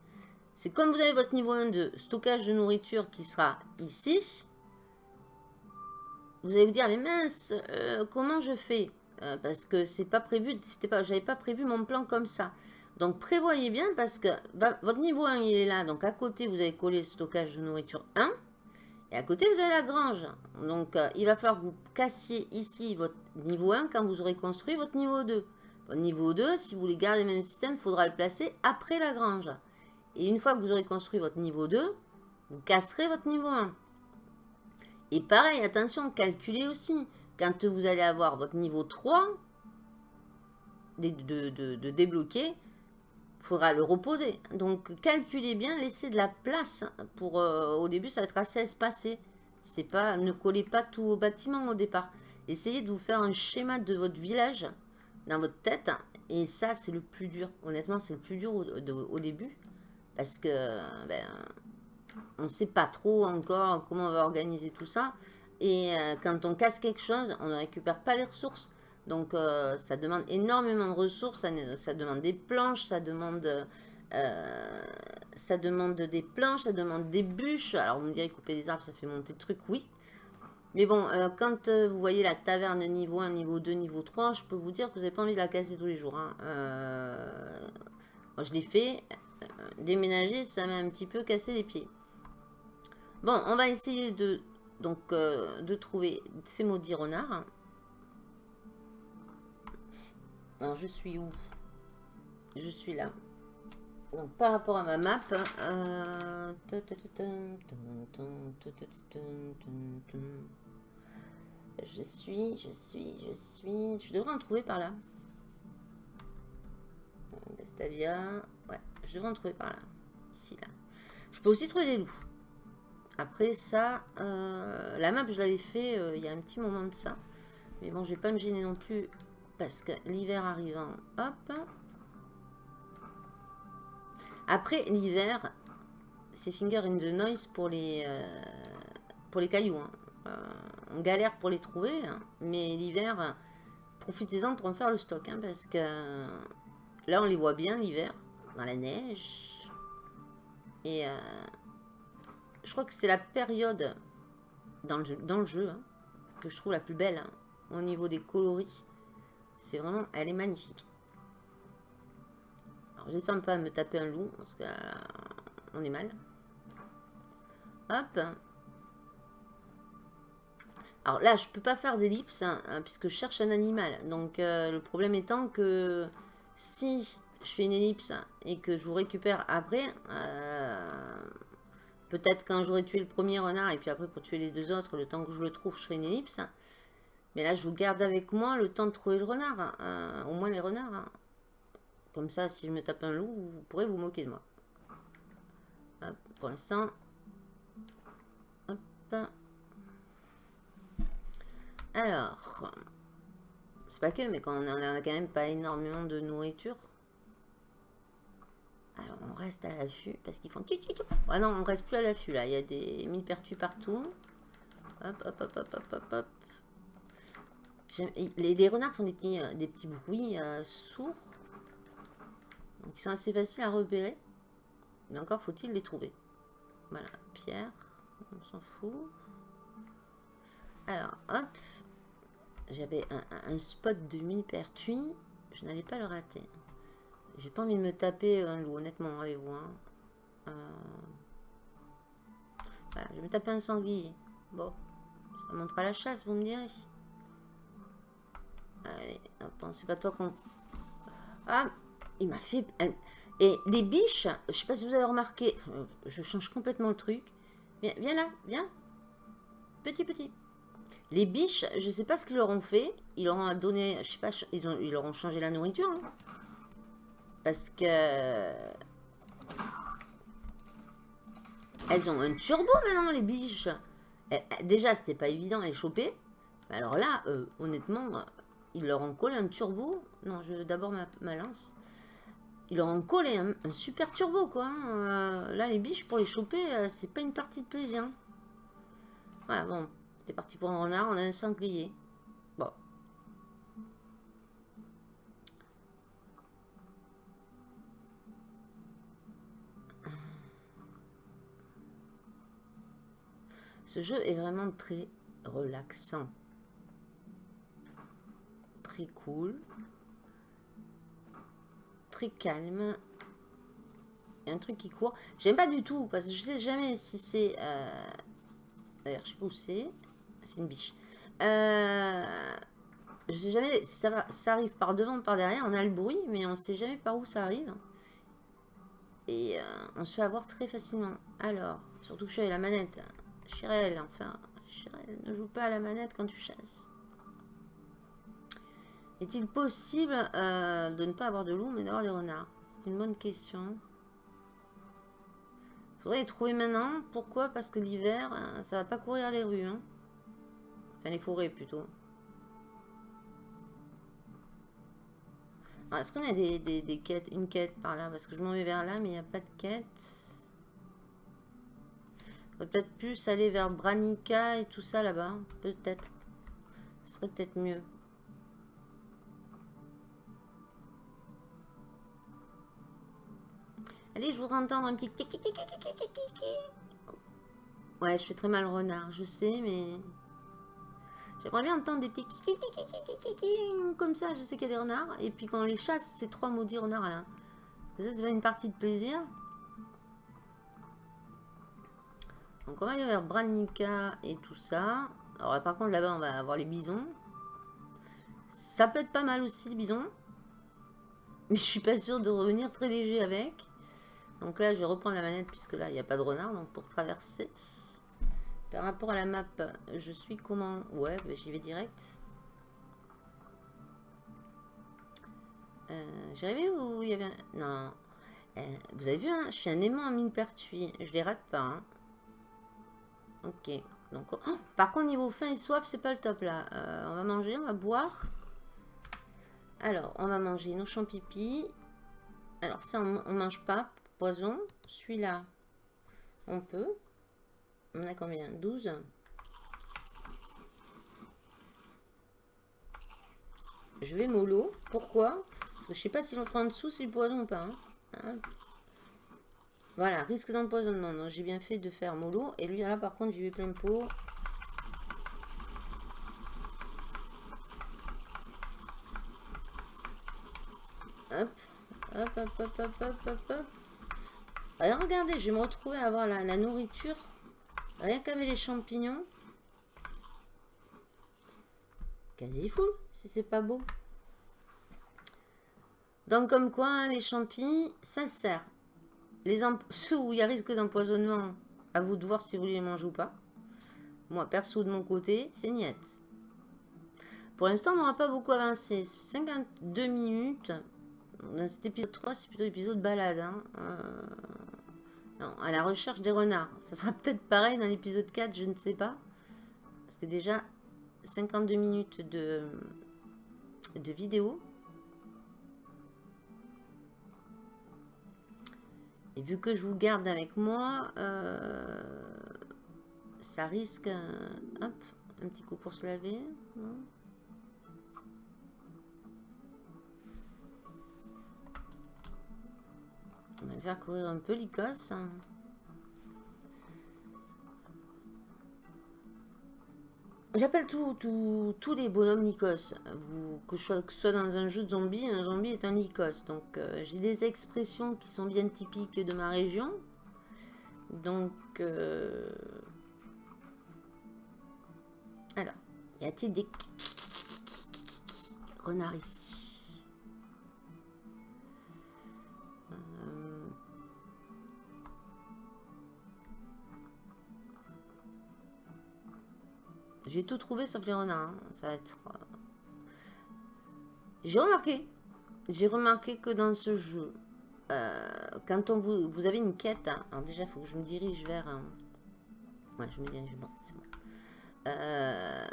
c'est comme vous avez votre niveau 1 de stockage de nourriture qui sera ici, vous allez vous dire, mais mince, euh, comment je fais? Euh, Parce que c'est pas prévu, c'était pas, j'avais pas prévu mon plan comme ça. Donc prévoyez bien parce que votre niveau 1 il est là. Donc à côté vous avez collé le stockage de nourriture 1. Et à côté vous avez la grange. Donc euh, il va falloir que vous cassiez ici votre niveau 1 quand vous aurez construit votre niveau 2. Votre niveau 2, si vous voulez garder le même système, il faudra le placer après la grange. Et une fois que vous aurez construit votre niveau 2, vous casserez votre niveau 1. Et pareil, attention, calculez aussi. Quand vous allez avoir votre niveau 3 de, débloquer, il faudra le reposer. Donc calculez bien, laissez de la place. pour euh, Au début, ça va être assez espacé. Pas, ne collez pas tout au bâtiment au départ. Essayez de vous faire un schéma de votre village dans votre tête. Et ça, c'est le plus dur. Honnêtement, c'est le plus dur au, début. Parce que ben, on ne sait pas trop encore comment on va organiser tout ça. Et euh, quand on casse quelque chose, on ne récupère pas les ressources. Donc euh, ça demande énormément de ressources, ça, demande des planches, ça demande, euh, ça demande des planches, ça demande des bûches. Alors vous me direz couper des arbres, ça fait monter le truc, oui. Mais bon, quand vous voyez la taverne niveau 1, niveau 2, niveau 3, je peux vous dire que vous n'avez pas envie de la casser tous les jours. Hein. moi je l'ai fait, déménager, ça m'a un petit peu cassé les pieds. Bon, on va essayer de, donc, euh, de trouver ces maudits renards. Alors, je suis où Je suis là. Donc, par rapport à ma map, je suis, je suis, je suis... Je devrais en trouver par là. Stavia. Ouais, je devrais en trouver par là. Ici, là. Je peux aussi trouver des loups. Après ça, euh, la map je l'avais fait euh, il y a un petit moment de ça. Mais bon, je vais pas me gêner non plus parce que l'hiver arrivant, hop. Après l'hiver, c'est finger in the noise pour les, euh, pour les cailloux. Hein. on galère pour les trouver, hein. mais l'hiver, profitez-en pour en faire le stock. Hein, parce que là, on les voit bien l'hiver, dans la neige. Et je crois que c'est la période dans le jeu, hein, que je trouve la plus belle hein, au niveau des coloris. C'est vraiment, elle est magnifique. Alors, j'espère pas me taper un loup parce qu'on euh, est mal. Hop. Alors là, je peux pas faire d'ellipse hein, puisque je cherche un animal. Donc euh, le problème étant que si je fais une ellipse et que je vous récupère après, euh, Peut-être quand j'aurai tué le premier renard, et puis après pour tuer les deux autres, le temps que je le trouve, je ferai une ellipse. Mais là, je vous garde avec moi le temps de trouver le renard. Hein. au moins les renards. Hein. Comme ça, si je me tape un loup, vous pourrez vous moquer de moi. pour l'instant. Alors. C'est pas que, mais quand on a quand même pas énormément de nourriture. Alors, on reste à l'affût parce qu'ils font... Ah non, on reste plus à l'affût, là. Il y a des mille pertus partout. Hop, hop, hop, hop, hop, hop, Les, renards font des petits, euh, bruits euh, sourds. Donc, ils sont assez faciles à repérer. Mais encore faut-il les trouver. Voilà, pierre. On s'en fout. Alors, hop. J'avais un, un, spot de mille pertuis. Je n'allais pas le rater. J'ai pas envie de me taper un loup, honnêtement, avec vous. Hein. Euh, voilà, je vais me taper un sanglier. Bon, ça montrera la chasse, vous me direz. Allez, c'est pas toi qu'on... Ah, il m'a fait... Et les biches, je sais pas si vous avez remarqué, je change complètement le truc. Viens, viens là, viens. Petit, petit. Les biches, je sais pas ce qu'ils leur ont fait. Ils leur ont donné, je sais pas, ils, ont, ils leur ont changé la nourriture. Hein. Parce que... Elles ont un turbo maintenant, les biches. Eh, eh, déjà, c'était pas évident à les choper. Alors là, euh, honnêtement, ils leur ont collé un turbo. Non, je d'abord ma, lance. Ils leur ont collé un, super turbo, quoi. Hein. Euh, là, les biches, pour les choper, euh, c'est pas une partie de plaisir. Voilà, bon. C'est parti pour un renard, on a un sanglier. Ce jeu est vraiment très relaxant. Très cool. Très calme. Il y a un truc qui court. J'aime pas du tout parce que je sais jamais si c'est... Euh, d'ailleurs, je sais pas où c'est. C'est une biche. Euh... Je sais jamais si ça, va, arrive par devant ou par derrière. On a le bruit, mais on sait jamais par où ça arrive. Et euh, on se fait avoir très facilement. Alors, surtout que je suis la manette. Chirel, enfin, Chirel, ne joue pas à la manette quand tu chasses. Est-il possible euh, de ne pas avoir de loups, mais d'avoir des renards? C'est une bonne question. Faudrait les trouver maintenant. Pourquoi? Parce que l'hiver, euh, ça va pas courir les rues. Hein. Enfin, les forêts plutôt. Est-ce qu'on a des, quêtes, une quête par là Parce que je m'en vais vers là, mais il n'y a pas de quête. Peut-être plus aller vers Branica et tout ça là-bas. Peut-être. Ce serait peut-être mieux. Allez, je voudrais entendre un petit... Ouais, je fais très mal renard, je sais, mais... J'aimerais bien entendre des petits comme ça, je sais qu'il y a des renards. Et puis quand les chasse, trois maudits renards là. Ça, c'est une partie de plaisir. Donc on va aller vers Branica et tout ça. Alors par contre là-bas, on va avoir les bisons. Ça peut être pas mal aussi, les bisons. Mais je suis pas sûre de revenir très léger avec. Donc là, je vais reprendre la manette puisque là, il n'y a pas de renard. Donc pour traverser... Par rapport à la map, je suis comment? Ouais, bah, j'y vais direct. Euh, J'ai rêvé où il y avait un... Non. Euh, vous avez vu, hein, je suis un aimant à mine pertuis. Je les rate pas. Hein. Ok. Donc, oh, par contre, niveau faim et soif, c'est pas le top là. Euh, on va manger, on va boire. Alors, on va manger nos champipi. Alors, ça, on, mange pas. Poison. Celui-là, on peut. On a combien? 12 Je vais mollo. Pourquoi? Parce que je sais pas si l'autre en dessous c'est le poison ou pas. Hein. Voilà, risque d'empoisonnement. Donc j'ai bien fait de faire mollo. Et lui là par contre j'y vais plein pot. Hop, hop, hop, hop, hop, hop, hop, hop. Alors regardez, je vais me retrouver à avoir la nourriture Rien qu'avec les champignons. Quasi full, si c'est pas beau. Donc comme quoi, hein, les champignons, ça sert. Les ceux où il y a risque d'empoisonnement, à vous de voir si vous les mangez ou pas. Moi, perso, de mon côté, c'est niet. Pour l'instant, on n'aura pas beaucoup avancé. 52 minutes. Dans cet épisode 3, c'est plutôt l'épisode balade. Hein. Euh, à la recherche des renards. Ça sera peut-être pareil dans l'épisode 4, je ne sais pas. Parce que déjà, 52 minutes de vidéo. Et vu que je vous garde avec moi, euh, ça risque... hop, un petit coup pour se laver. On va faire courir un peu l'Icos. J'appelle tous les bonhommes Nikos. que, je sois, dans un jeu de zombies, un zombie est un Nikos. Donc euh, j'ai des expressions qui sont bien typiques de ma région. Donc... Euh, alors, y a-t-il des renards ici? J'ai tout trouvé sauf les renards. Hein. Ça va être... Euh, j'ai remarqué. J'ai remarqué que dans ce jeu, euh, quand on vous, vous avez une quête, hein. alors déjà, il faut que je me dirige vers... Un... Ouais, je me dirige, bon, c'est bon. Euh,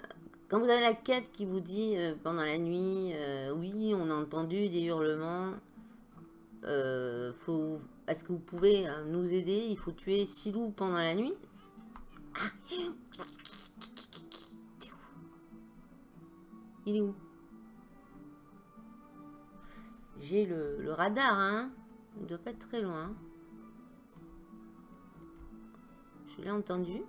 quand vous avez la quête qui vous dit pendant la nuit, oui, on a entendu des hurlements, est-ce que vous pouvez nous aider? Il faut tuer six loups pendant la nuit? Il est où? J'ai le, radar, hein. Il doit pas être très loin. Je l'ai entendu.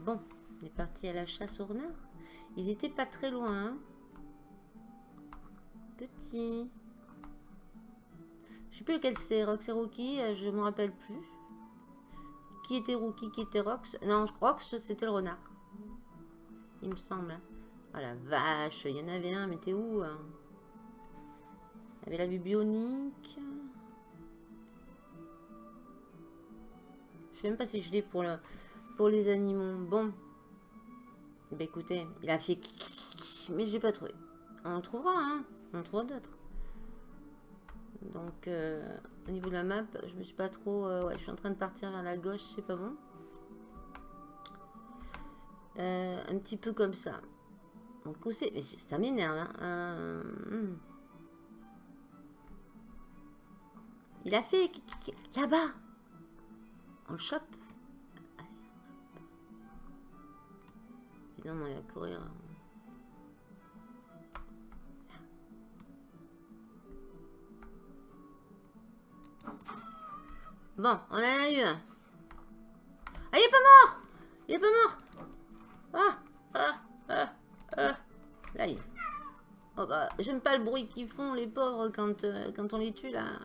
Bon, on est parti à la chasse au renard. Il n'était pas très loin. Hein. Petit. Je sais plus lequel c'est, Rox et Rookie, euh, je me rappelle plus. Qui était Rookie, qui était Rox? Non, Rox, c'était le renard. Il me semble. Oh la vache, il y en avait un, mais t'es où hein? Il y avait la vue bionique. Je sais même pas si je l'ai pour, le, pour les animaux. Bon. Bah écoutez, il a fait... Mais je l'ai pas trouvé. On trouvera, hein. On trouvera d'autres. Donc, euh, au niveau de la map, je me suis pas trop... Euh, ouais, je suis en train de partir vers la gauche, c'est pas bon. Euh, un petit peu comme ça. Donc, c'est... Ça m'énerve, hein. Hmm. Il a fait... Là-bas On le chope Évidemment, il va courir. Bon, on en a eu un. Ah, il est pas mort Il est pas mort Ah Ah Ah Ah Là, il... Oh bah, j'aime pas le bruit qu'ils font, les pauvres, quand, euh, quand on les tue, là.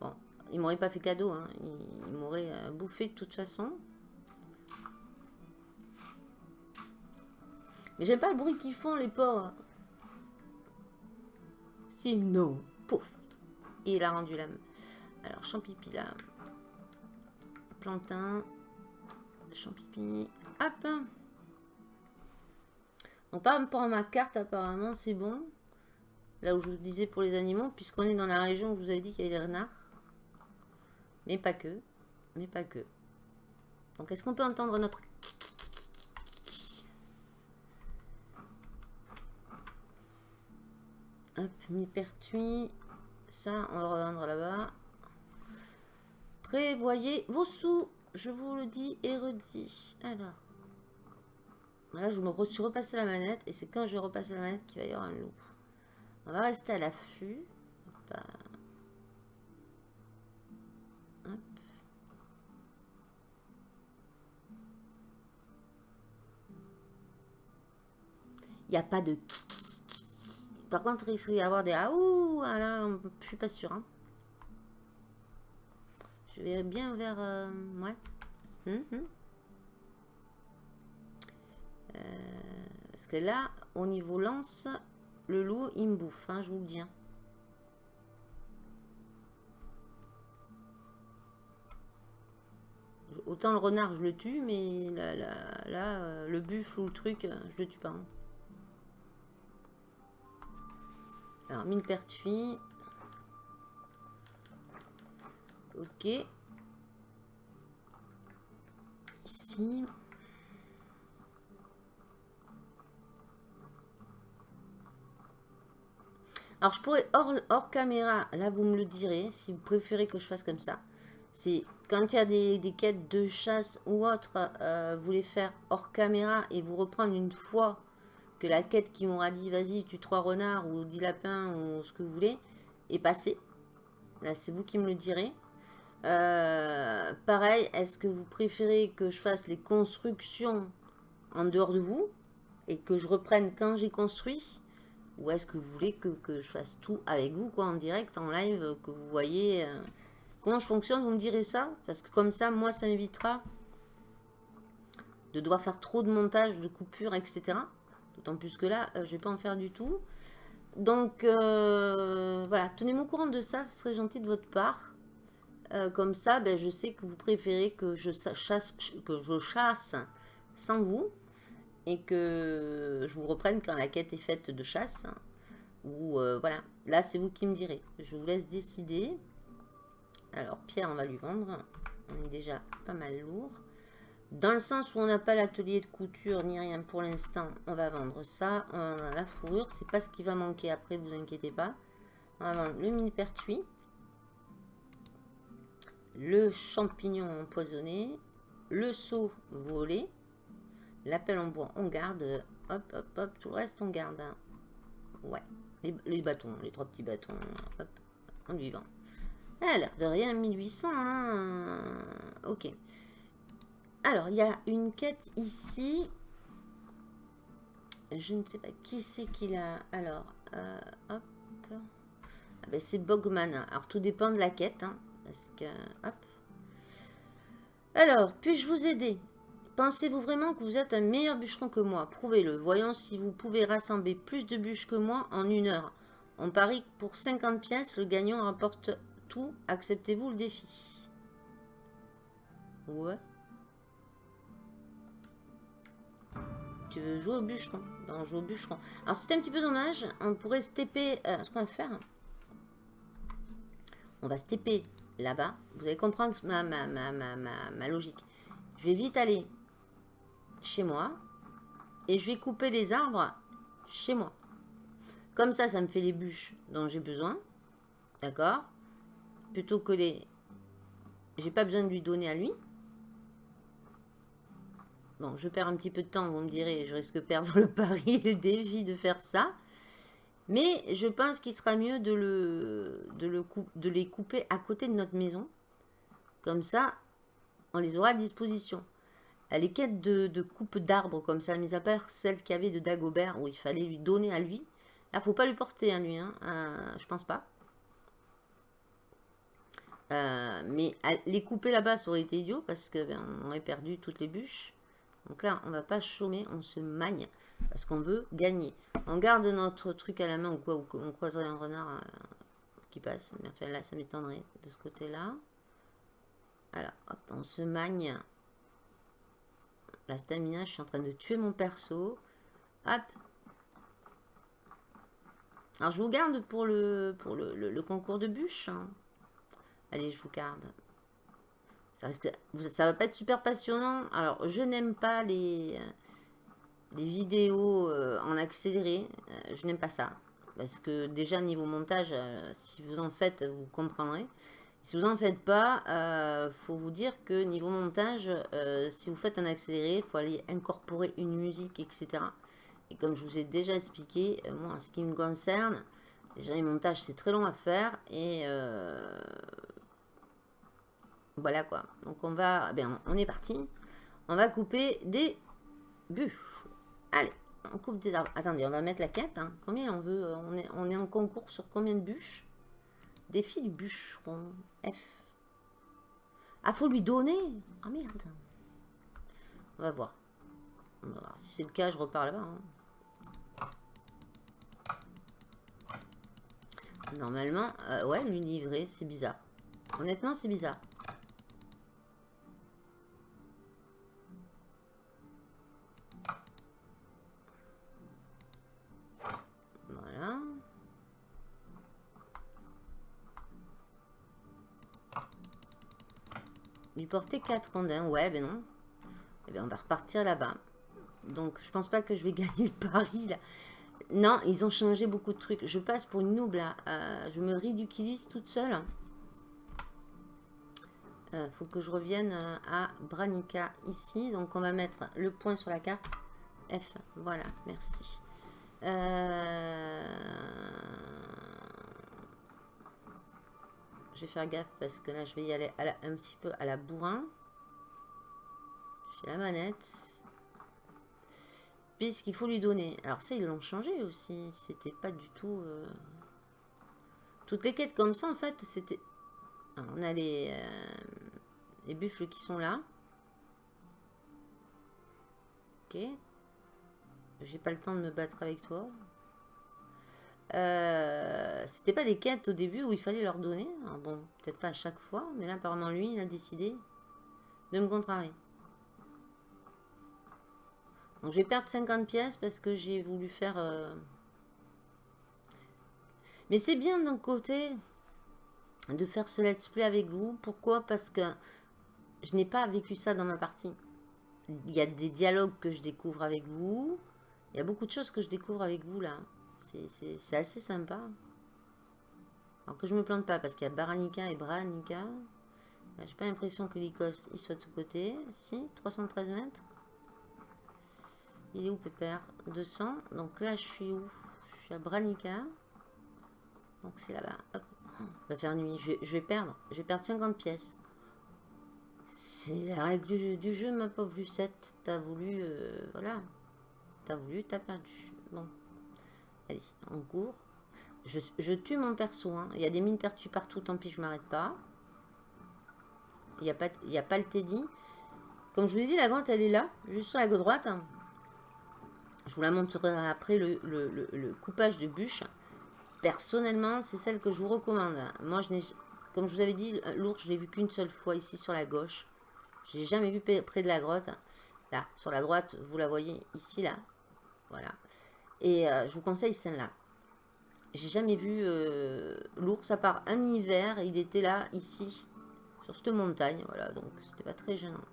Bon, ils m'auraient pas fait cadeau, hein. Ils, m'auraient euh, bouffé de toute façon. Mais j'aime pas le bruit qu'ils font, les pauvres. Sinon, pouf. Et il a rendu la... Alors, champipi là. Plantain. Champipi. Hop. Donc, par rapport à ma carte, apparemment, c'est bon. Là où je vous disais pour les animaux, puisqu'on est dans la région où je vous avais dit qu'il y avait des renards. Mais pas que. Mais pas que. Donc, est-ce qu'on peut entendre notre... Hop, mi-pertuis. Ça, on va revendre là-bas. Prévoyez vos sous. Je vous le dis et redis. Alors. Là, je me suis repassé la manette. Et c'est quand je vais repasser la manette qu'il va y avoir un loup. On va rester à l'affût. Il n'y a pas de... Par contre, il risque d'y avoir des... Ah, ouh, ah là, je suis pas sûre. Hein. Je vais bien vers... Euh, ouais. Hum, hum. Euh, parce que là, au niveau lance, le loup, il me bouffe, hein, je vous le dis. Hein. Autant le renard, je le tue, mais là, euh, le buffle ou le truc, je le tue pas. Alors, mine pertuis. Ok. Ici. Alors, je pourrais, hors, hors, caméra, là, vous me le direz, si vous préférez que je fasse comme ça. C'est quand il y a des, quêtes de chasse ou autre, euh, vous les faire hors caméra et vous reprendre une fois que la quête qui m'aura dit, vas-y, tu trois renards ou 10 lapins ou ce que vous voulez, est passée. Là, c'est vous qui me le direz. Euh, pareil, est-ce que vous préférez que je fasse les constructions en dehors de vous et que je reprenne quand j'ai construit? Ou est-ce que vous voulez que, je fasse tout avec vous, quoi, en direct, en live, que vous voyez euh, comment je fonctionne Vous me direz ça Parce que comme ça, moi, ça m'évitera de devoir faire trop de montage, de coupures, etc. D'autant plus que là, euh, je vais pas en faire du tout. Donc, voilà, tenez-moi au courant de ça, ce serait gentil de votre part. Euh, comme ça, ben, je sais que vous préférez que je chasse, que je chasse sans vous et que je vous reprenne quand la quête est faite de chasse. Ou euh, voilà, là c'est vous qui me direz. Je vous laisse décider. Alors Pierre, on va lui vendre. On est déjà pas mal lourd. Dans le sens où on n'a pas l'atelier de couture ni rien pour l'instant, on va vendre ça. On a la fourrure, c'est pas ce qui va manquer après, vous inquiétez pas. On va vendre le mini pertuis le champignon empoisonné, le seau volé, l'appel en bois, on garde, hop, hop, hop, tout le reste, on garde. Hein. Ouais, les, bâtons, les trois petits bâtons, hop, en vivant. a l'air de rien, 1800, hein. ok. alors, il y a une quête ici. Je ne sais pas qui c'est qui l'a. Alors, euh, hop. Ah ben, c'est Bogman. Alors, tout dépend de la quête. Hein, parce que, hop. Alors, puis-je vous aider? Pensez-vous vraiment que vous êtes un meilleur bûcheron que moi? Prouvez-le. Voyons si vous pouvez rassembler plus de bûches que moi en une heure. On parie que pour 50 pièces, le gagnant rapporte tout. Acceptez-vous le défi? Ouais. Tu veux jouer au bûcheron? Ben, on joue au bûcheron. Alors, c'est un petit peu dommage. On pourrait se. Euh, ce qu'on va faire... On va se là-bas. Vous allez comprendre ma, ma, ma, ma, logique. Je vais vite aller chez moi. Et je vais couper les arbres chez moi. Comme ça, ça me fait les bûches dont j'ai besoin. D'accord? Plutôt que les... J'ai pas besoin de lui donner à lui. Bon, je perds un petit peu de temps, vous me direz. Je risque de perdre le pari et le défi de faire ça. Mais je pense qu'il sera mieux de, le, de, le de les couper à côté de notre maison. Comme ça, on les aura à disposition. Les quêtes de, de coupe d'arbres comme ça, mis à part celle qu'il y avait de Dagobert, où il fallait lui donner à lui. Là, faut pas lui porter à lui, hein. Euh, je pense pas. Euh, mais les couper là-bas, ça aurait été idiot, parce qu'on ben, aurait perdu toutes les bûches. Donc là, on va pas chômer, on se magne parce qu'on veut gagner. On garde notre truc à la main ou quoi, ou on croiserait un renard euh, qui passe. Mais enfin là, ça m'étonnerait de ce côté-là. Alors, hop, on se magne. La stamina, je suis en train de tuer mon perso. Hop. Alors, je vous garde pour le, pour le, concours de bûches. Hein. Allez, je vous garde. Ça ça va pas être super passionnant. Alors, je n'aime pas les, les vidéos euh, en accéléré. Euh, je n'aime pas ça. Parce que déjà, niveau montage, euh, si vous en faites, vous comprendrez. Si vous en faites pas, il faut vous dire que niveau montage, si vous faites un accéléré, il faut aller incorporer une musique, etc. Et comme je vous ai déjà expliqué, moi, en ce qui me concerne, déjà les montages, c'est très long à faire. Et voilà quoi. Donc on va, eh bien, on est parti. On va couper des bûches. Allez, on coupe des arbres. Attendez, on va mettre la quête. Hein. Combien on veut on est, on est en concours sur combien de bûches? Défi du bûcheron. F. Ah, faut lui donner Ah merde. On va voir. On va voir. Si c'est le cas, je repars là-bas. Hein. Normalement, euh, ouais, lui livrer, c'est bizarre. Honnêtement, c'est bizarre. Porter 4 rondins. Ouais, ben non. Eh bien, on va repartir là-bas. Donc, je pense pas que je vais gagner le pari, là. Non, ils ont changé beaucoup de trucs. Je passe pour une noob, là. Euh, je me ridiculise toute seule. Euh, faut que je revienne euh, à Branica, ici. Donc, on va mettre le point sur la carte. F. Voilà, merci. Euh... Je vais faire gaffe parce que là, je vais y aller un petit peu à la bourrin. J'ai la manette. Puisqu'il faut lui donner. Alors ça, ils l'ont changé aussi. C'était pas du tout... Euh, toutes les quêtes comme ça, en fait, c'était... On a les, euh, les buffles qui sont là. Ok. J'ai pas le temps de me battre avec toi. Euh, c'était pas des quêtes au début où il fallait leur donner. bon, peut-être pas à chaque fois, mais là, apparemment, lui, il a décidé de me contrarier. Donc, je vais perdre 50 pièces parce que j'ai voulu faire... Euh, mais c'est bien d'un côté de faire ce let's play avec vous. Pourquoi? Parce que je n'ai pas vécu ça dans ma partie. Il y a des dialogues que je découvre avec vous. Il y a beaucoup de choses que je découvre avec vous là. C'est assez sympa. Alors que je me plante pas, parce qu'il y a Baranika et Branica. J'ai pas l'impression que l'Icoste, il soit de ce côté. Si, 313 mètres. Il est où, Pépère? 200. Donc là, je suis où? Je suis à Branica. Donc c'est là-bas. Va faire nuit. Je, je, vais perdre. Je vais perdre 50 pièces. C'est la règle du, jeu, ma pauvre Lucette. T'as voulu... Euh, voilà. T'as voulu, t'as perdu. Bon. Allez, en cours. Je, tue mon perso. Hein. Il y a des mines pertues partout, tant pis, je m'arrête pas. Il n'y a, pas, a pas le Teddy. Comme je vous l'ai dit, la grande, elle est là, juste sur la gauche droite. Je vous la montrerai après, le, coupage de bûche. Personnellement, c'est celle que je vous recommande. Moi, je n'ai, comme je vous avais dit, l'ours, je l'ai vu qu'une seule fois ici sur la gauche. Je l'ai jamais vu près de la grotte. Là, sur la droite, vous la voyez ici, là. Voilà. Et euh, je vous conseille celle-là. J'ai jamais vu euh, l'ours à part un hiver. Il était là, ici, sur cette montagne. Voilà, donc c'était pas très gênant.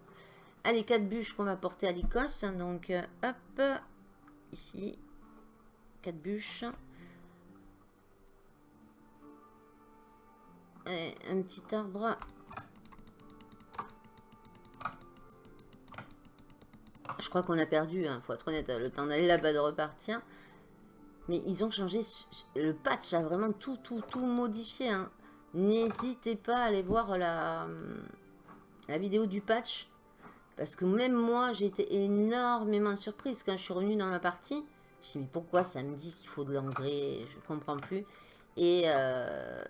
Allez, quatre bûches qu'on va porter à l'Écosse. Donc, euh, hop, ici, quatre bûches. un petit arbre. Je crois qu'on a perdu, il hein, faut être honnête, le temps d'aller là-bas, de repartir. Mais ils ont changé, le patch a vraiment tout, tout, tout modifié. Hein. N'hésitez pas à aller voir la, la vidéo du patch. Parce que même moi, j'ai été énormément surprise quand je suis revenue dans ma partie. Je me suis dit, mais pourquoi ça me dit qu'il faut de l'engrais Je ne comprends plus. Et euh,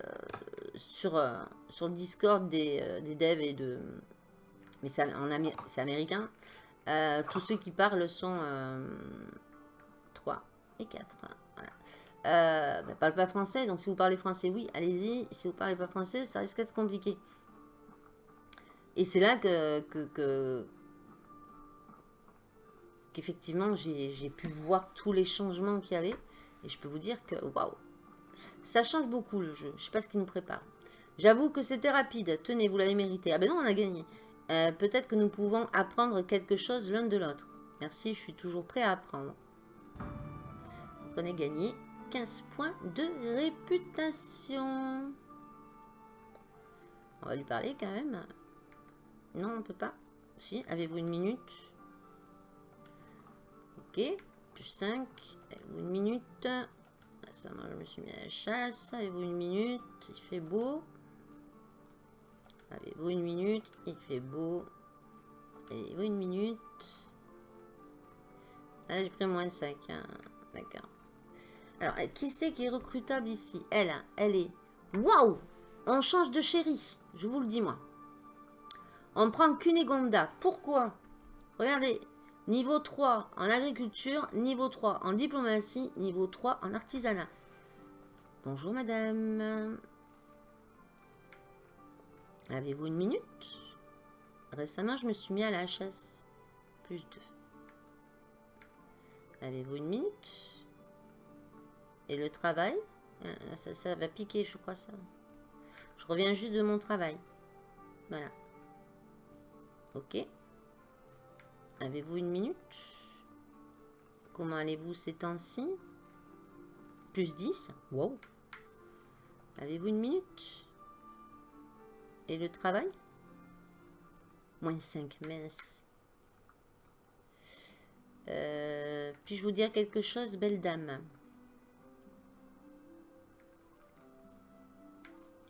sur, euh, sur le Discord des, euh, des devs et de... Mais c'est américain. Tous ceux qui parlent sont 3 et 4. Voilà. Euh, bah, parle pas français, donc si vous parlez français, oui, allez-y. Si vous parlez pas français, ça risque d'être compliqué. Et c'est là que, que, qu'effectivement j'ai pu voir tous les changements qu'il y avait. Et je peux vous dire que waouh, ça change beaucoup le jeu. Je sais pas ce qu'il nous prépare. J'avoue que c'était rapide. Tenez, vous l'avez mérité. Ah ben non, on a gagné. Euh, peut-être que nous pouvons apprendre quelque chose l'un de l'autre. Merci, je suis toujours prêt à apprendre. on a gagné 15 points de réputation. On va lui parler quand même. Non, on peut pas. Si, avez-vous une minute? Ok, plus 5. Avez-vous une minute? Ça, moi, je me suis mis à la chasse. Avez-vous une minute? Il fait beau. Avez-vous une minute? Il fait beau. Avez-vous une minute? Là, j'ai pris moins de 5. Hein. D'accord. Alors, qui c'est qui est recrutable ici? Elle, hein. elle est... Waouh On change de chérie. Je vous le dis, moi. On prend Cunégonda. Pourquoi? Regardez, Niveau 3 en agriculture, niveau 3 en diplomatie, niveau 3 en artisanat. Bonjour madame. Avez-vous une minute? Récemment, je me suis mis à la chasse. Plus 2. Avez-vous une minute? Et le travail? Euh, ça, ça va piquer, je crois ça. Je reviens juste de mon travail. Voilà. Ok. Avez-vous une minute? Comment allez-vous ces temps-ci? Plus 10 Wow Avez-vous une minute? Et le travail? Moins 5, mince. Euh, puis-je vous dire quelque chose, belle dame?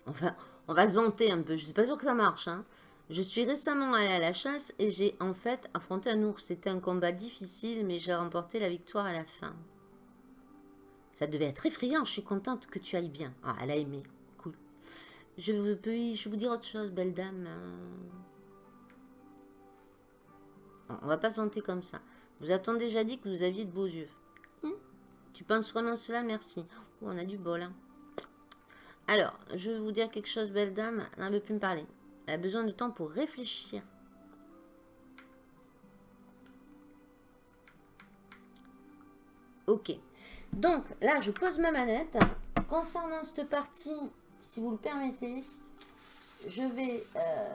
Enfin, on va se vanter un peu. Je suis pas sûr que ça marche. Hein. Je suis récemment allée à la chasse et j'ai en fait affronté un ours. C'était un combat difficile, mais j'ai remporté la victoire à la fin. Ça devait être effrayant, je suis contente que tu ailles bien. Ah, elle a aimé. Je peux je vous dire autre chose, belle dame On va pas se vanter comme ça. Vous a-t-on déjà dit que vous aviez de beaux yeux? Hein Tu penses vraiment cela? Merci. Oh, on a du bol. Hein. Alors, je vais vous dire quelque chose, belle dame. Elle ne veut plus me parler. Elle a besoin de temps pour réfléchir. Ok. Donc, là, je pose ma manette. Concernant cette partie, si vous le permettez, je vais euh,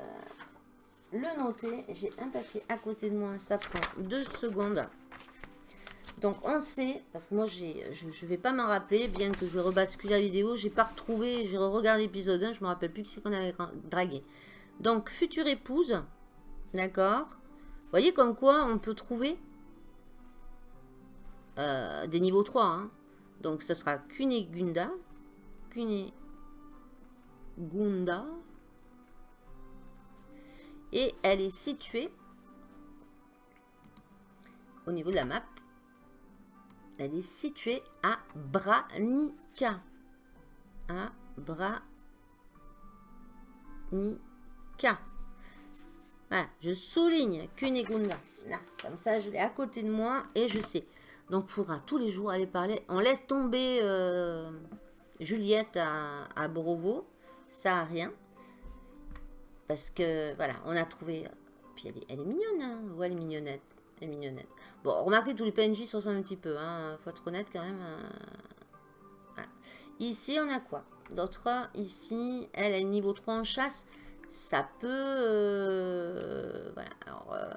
le noter. J'ai un papier à côté de moi. Ça prend deux secondes. Donc, on sait, parce que moi, je ne vais pas m'en rappeler, bien que je rebascule la vidéo. J'ai pas retrouvé, j'ai regardé l'épisode 1. Je me rappelle plus qui c'est qu'on avait dragué. Donc, future épouse. D'accord? Vous voyez comme quoi on peut trouver euh, des niveaux 3. Hein. Donc, ce sera Kunegunda. Kunegunda. Et elle est située au niveau de la map. Elle est située à Branica. À Branica. Voilà, je souligne Cunégonda. Comme ça, je l'ai à côté de moi et je sais. Donc, il faudra tous les jours aller parler. On laisse tomber euh, Juliette à, à Brovo. Ça n'a rien. Parce que, voilà, on a trouvé... Puis elle est, elle est mignonne, hein Ouais, elle est mignonnette. Elle est mignonnette. Bon, remarquez, tous les PNJ se ressemblent un petit peu. Hein Faut être honnête quand même. Euh, ici, on a quoi? D'autres, ici, elle est niveau 3 en chasse. Ça peut... Euh, voilà, alors... Euh,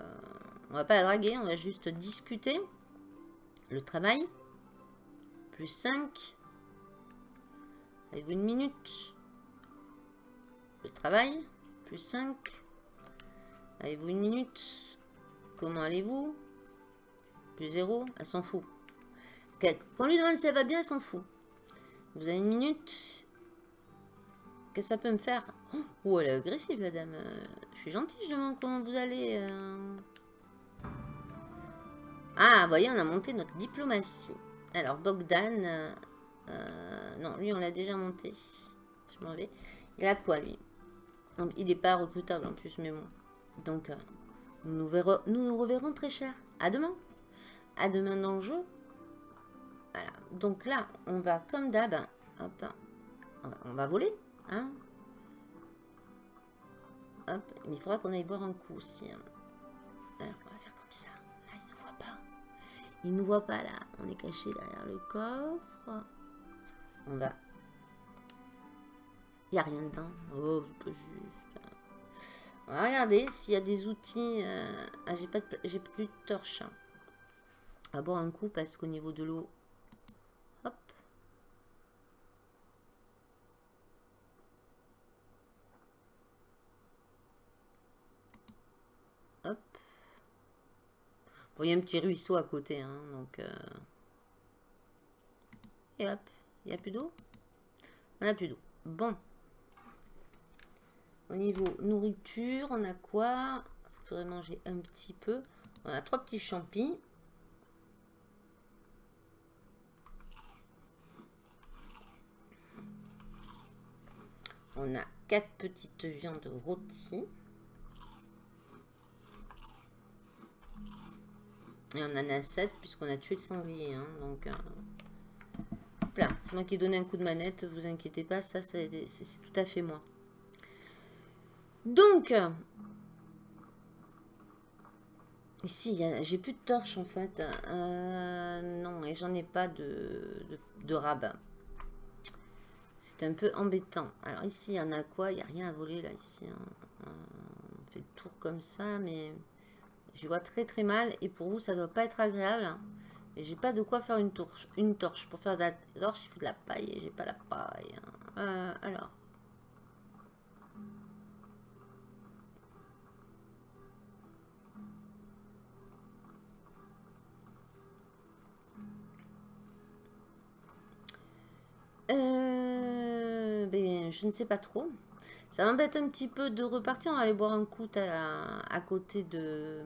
on va pas la draguer, on va juste discuter. Le travail. Plus 5. Avez-vous une minute? Le travail. Plus 5. Avez-vous une minute? Comment allez-vous? Plus 0. Elle s'en fout. Quand on lui demande si elle va bien, elle s'en fout. Vous avez une minute? Qu'est-ce que ça peut me faire? Oh, elle est agressive, la dame. Je suis gentille, je demande comment vous allez. Euh. Ah, voyez, on a monté notre diplomatie. Alors, Bogdan... Euh, euh, non, lui, on l'a déjà monté. Je m'en vais. Il a quoi, lui? Il n'est pas recrutable, en plus, mais bon. Donc, euh, nous, nous, reverrons très cher. À demain. À demain dans le jeu. Voilà. Donc là, on va, comme d'hab... Hop. On va voler. Hein Hop. Mais il faudra qu'on aille boire un coup aussi. Hein. Alors, il nous voit pas là. On est caché derrière le coffre. On va. Il n'y a rien dedans. Oh, juste. On va regarder s'il y a des outils. Euh, ah, j'ai pas j'ai plus de torche. On va boire un coup parce qu'au niveau de l'eau. Hop. Hop il y a un petit ruisseau à côté, hein, donc... Euh. Et hop, il n'y a plus d'eau? On n'a plus d'eau. Bon. Au niveau nourriture, on a quoi? Parce qu'il faudrait manger un petit peu. On a trois petits champis. On a quatre petites viandes rôties. Et on en a 7 puisqu'on a tué le sanglier. Hein, donc, euh, c'est moi qui ai donné un coup de manette. Vous inquiétez pas, ça, c'est tout à fait moi. Donc, ici, j'ai plus de torche en fait. Euh, non, et j'en ai pas de, de, rabat. C'est un peu embêtant. Alors ici, il y en a quoi? Il n'y a rien à voler là, ici. Hein. Euh, on fait le tour comme ça, mais... Je vois très très mal et pour vous ça doit pas être agréable. Hein. Et j'ai pas de quoi faire une torche. Une torche. Pour faire de la torche, il faut de la paille et j'ai pas la paille. Hein. Euh, alors. Euh, ben, je ne sais pas trop. Ça m'embête un petit peu de repartir. On va aller boire un coup à, côté de...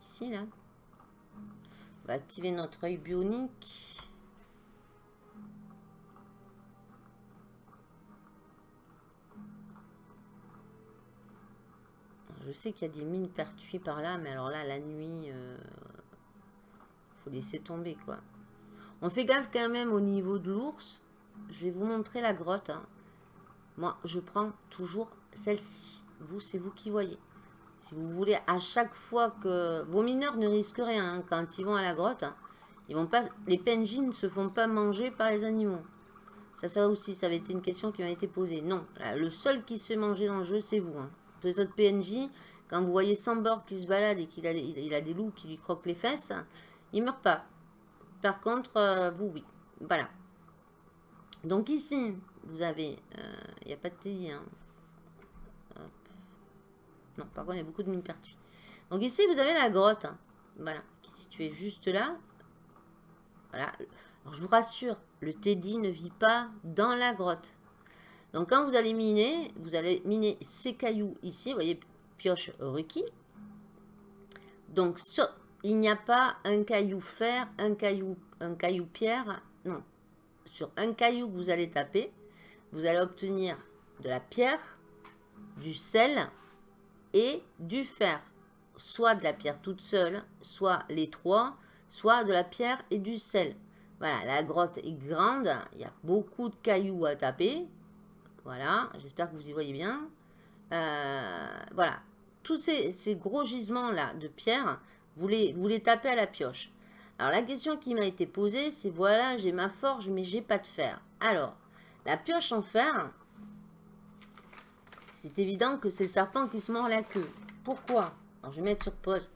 Ici, là. On va activer notre œil bionique. je sais qu'il y a des mines pertuis par là, mais alors là, la nuit, euh, faut laisser tomber, quoi. On fait gaffe quand même au niveau de l'ours. Je vais vous montrer la grotte. Hein. Moi, je prends toujours celle-ci. Vous, c'est vous qui voyez. Si vous voulez, à chaque fois que... Vos mineurs ne risquent rien hein, quand ils vont à la grotte. Hein. Ils vont pas... Les PNJ ne se font pas manger par les animaux. Ça, ça aussi, ça avait été une question qui m'a été posée. Non, le seul qui se fait manger dans le jeu, c'est vous. Les autres PNJ, quand vous voyez Sambor qui se balade et qu'il a, a des loups qui lui croquent les fesses, il meurt pas. Par contre, euh, vous, oui. Voilà. Donc ici, vous avez... Il euh, n'y a pas de TI. Hein. Non, par contre, il y a beaucoup de mines pertuis. Donc ici, vous avez la grotte. Hein. Voilà, qui est située juste là. Voilà. Je vous rassure, le Teddy ne vit pas dans la grotte. Donc quand vous allez miner, vous allez miner ces cailloux ici, vous voyez, pioche requis. Donc il n'y a pas un caillou fer, un caillou, un caillou pierre, non. Sur un caillou que vous allez taper, vous allez obtenir de la pierre, du sel et du fer. Soit de la pierre toute seule, soit les trois, soit de la pierre et du sel. Voilà, la grotte est grande, il y a beaucoup de cailloux à taper. Voilà, j'espère que vous y voyez bien. Euh, voilà, tous ces, gros gisements-là de pierre, vous les, vous les tapez à la pioche. Alors la question qui m'a été posée, c'est voilà, j'ai ma forge, mais j'ai pas de fer. Alors, la pioche en fer, c'est évident que c'est le serpent qui se mord la queue. Pourquoi? Alors je vais mettre sur pause.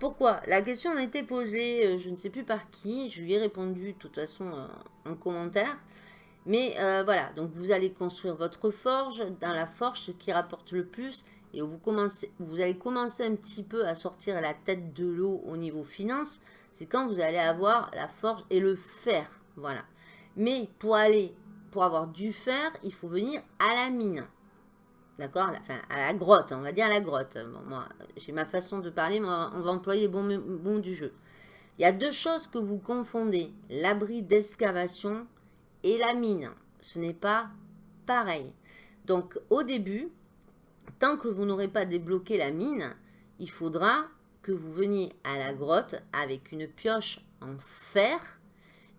Pourquoi? La question m'a été posée, euh, je ne sais plus par qui, je lui ai répondu de toute façon euh, en commentaire. Mais euh, voilà, donc vous allez construire votre forge. Dans la forge, qui rapporte le plus, et vous, vous allez commencer un petit peu à sortir la tête de l'eau au niveau finance, c'est quand vous allez avoir la forge et le fer. Voilà. Mais pour aller, pour avoir du fer, il faut venir à la mine. D'accord Enfin, à la grotte, on va dire à la grotte. Moi, j'ai ma façon de parler, mais on va employer bon, bon du jeu. Il y a deux choses que vous confondez. L'abri d'excavation et la mine. Ce n'est pas pareil. Donc, au début, tant que vous n'aurez pas débloqué la mine, il faudra que vous veniez à la grotte avec une pioche en fer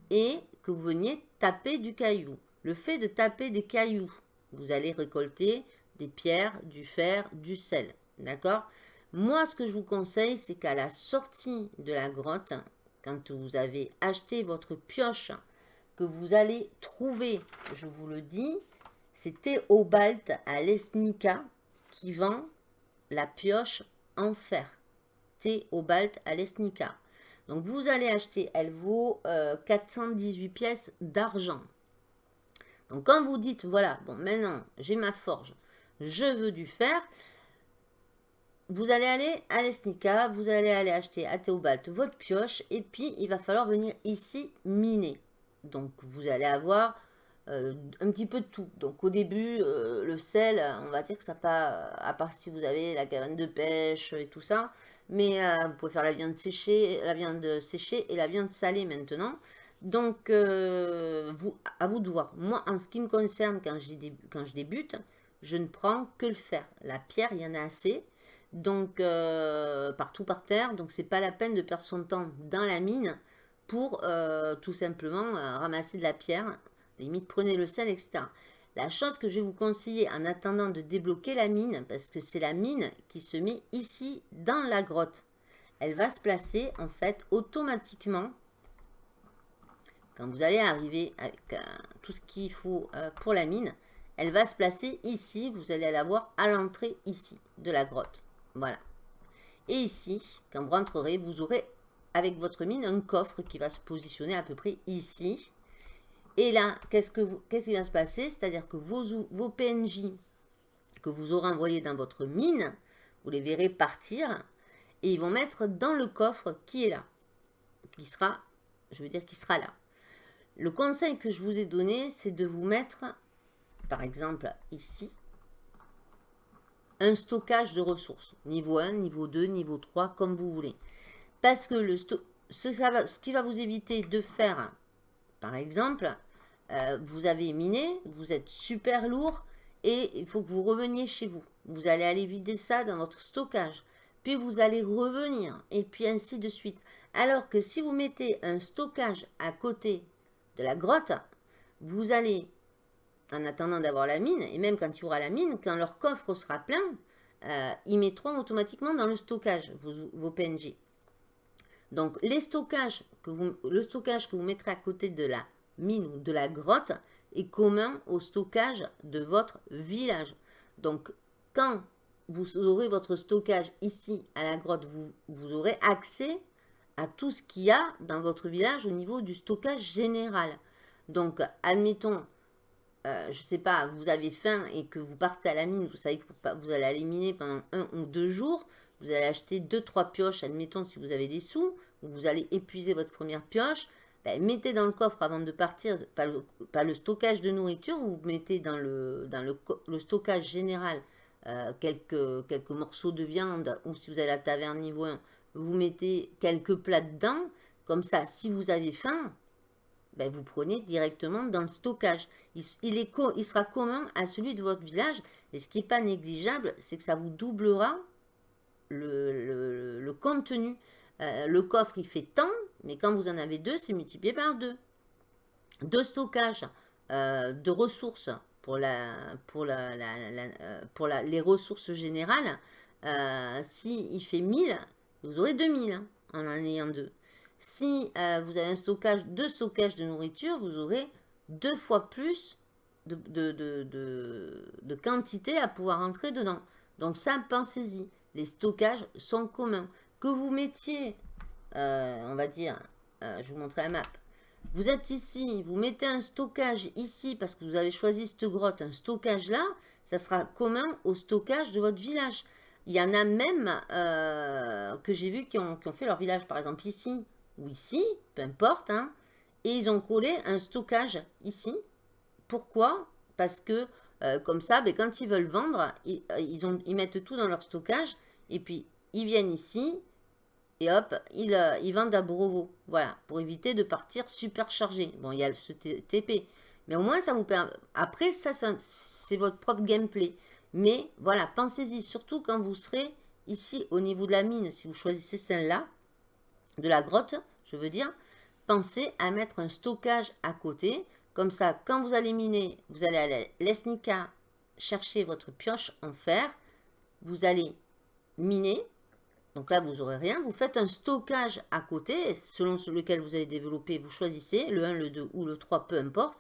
et que vous veniez taper du caillou. Le fait de taper des cailloux, vous allez récolter des pierres, du fer, du sel. D'accord? Moi, ce que je vous conseille, c'est qu'à la sortie de la grotte, quand vous avez acheté votre pioche, que vous allez trouver, je vous le dis, c'est Théobald à l'Esnica qui vend la pioche en fer. Théobald à l'Esnica. Donc vous allez acheter, elle vaut 418 euh, pièces d'argent. Donc quand vous dites, voilà, bon maintenant j'ai ma forge, je veux du fer, vous allez aller à l'Esnica, vous allez aller acheter à Théobald votre pioche et puis il va falloir venir ici miner. Donc vous allez avoir euh, un petit peu de tout. Donc au début, euh, le sel, on va dire que ça pas, à part si vous avez la cabane de pêche et tout ça, mais euh, vous pouvez faire la viande séchée, la viande séchée et la viande salée maintenant. Donc, vous, à vous de voir. Moi, en ce qui me concerne, quand, quand je débute, je ne prends que le fer. La pierre, il y en a assez. Donc, partout par terre. Donc, c'est pas la peine de perdre son temps dans la mine pour tout simplement ramasser de la pierre Limite, prenez le sel, etc. La chose que je vais vous conseiller en attendant de débloquer la mine, parce que c'est la mine qui se met ici dans la grotte. Elle va se placer en fait automatiquement quand vous allez arriver avec euh, tout ce qu'il faut euh, pour la mine. Elle va se placer ici, vous allez la voir à l'entrée ici de la grotte. Voilà. Et ici, quand vous rentrerez, vous aurez avec votre mine un coffre qui va se positionner à peu près ici et là, qu'est-ce qui va se passer? C'est-à-dire que vos, PNJ que vous aurez envoyés dans votre mine, vous les verrez partir et ils vont mettre dans le coffre qui est là. Qui sera, je veux dire, qui sera là. Le conseil que je vous ai donné, c'est de vous mettre, par exemple, ici, un stockage de ressources. Niveau 1, niveau 2, niveau 3, comme vous voulez. Parce que ce qui va vous éviter de faire par exemple, euh, vous avez miné, vous êtes super lourd et il faut que vous reveniez chez vous. Vous allez aller vider ça dans votre stockage. Puis vous allez revenir et puis ainsi de suite. Alors que si vous mettez un stockage à côté de la grotte, vous allez, en attendant d'avoir la mine, et même quand il y aura la mine, quand leur coffre sera plein, euh, ils mettront automatiquement dans le stockage vos, vos PNJ. Donc, les stockages que le stockage que vous mettrez à côté de la mine ou de la grotte est commun au stockage de votre village. Donc, quand vous aurez votre stockage ici à la grotte, vous, vous aurez accès à tout ce qu'il y a dans votre village au niveau du stockage général. Donc, admettons, euh, je ne sais pas, vous avez faim et que vous partez à la mine, vous savez que vous allez aller miner pendant un ou deux jours, vous allez acheter deux, trois pioches, admettons si vous avez des sous, vous allez épuiser votre première pioche. ben, mettez dans le coffre avant de partir, pas le, stockage de nourriture, vous mettez dans le, dans le, stockage général euh, quelques, quelques morceaux de viande, ou si vous avez la taverne niveau 1, vous mettez quelques plats dedans, comme ça, si vous avez faim, ben, vous prenez directement dans le stockage. Il, est il sera commun à celui de votre village. Et ce qui n'est pas négligeable, c'est que ça vous doublera le, contenu. Euh, le coffre, il fait tant, mais quand vous en avez deux, c'est multiplié par deux. De stockage euh, de ressources pour, la, pour, la, euh, pour les ressources générales, si il fait 1000, vous aurez 2000 hein, en en ayant deux. Si euh, vous avez un stockage, deux stockages de nourriture, vous aurez deux fois plus de, de, quantité à pouvoir entrer dedans. Donc ça, pensez-y. Les stockages sont communs. Que vous mettiez, euh, on va dire, euh, je vous montre la map. Vous êtes ici, vous mettez un stockage ici parce que vous avez choisi cette grotte, un stockage là, ça sera commun au stockage de votre village. Il y en a même que j'ai vu qui ont, fait leur village, par exemple ici ou ici, peu importe, hein, et ils ont collé un stockage ici. Pourquoi? Parce que euh, comme ça, ben, quand ils veulent vendre, euh, ils, mettent tout dans leur stockage, et puis ils viennent ici, et hop, ils, euh, ils vendent à Brovo. Voilà, pour éviter de partir super chargé. Bon, il y a ce TP, mais au moins ça vous permet... Après, ça, c'est votre propre gameplay. Mais voilà, pensez-y, surtout quand vous serez ici au niveau de la mine, si vous choisissez celle-là, de la grotte, je veux dire, pensez à mettre un stockage à côté. Comme ça, quand vous allez miner, vous allez à l'Esnica chercher votre pioche en fer. Vous allez miner. Donc là, vous n'aurez rien. Vous faites un stockage à côté, selon lequel vous allez développer. Vous choisissez le 1, le 2 ou le 3, peu importe.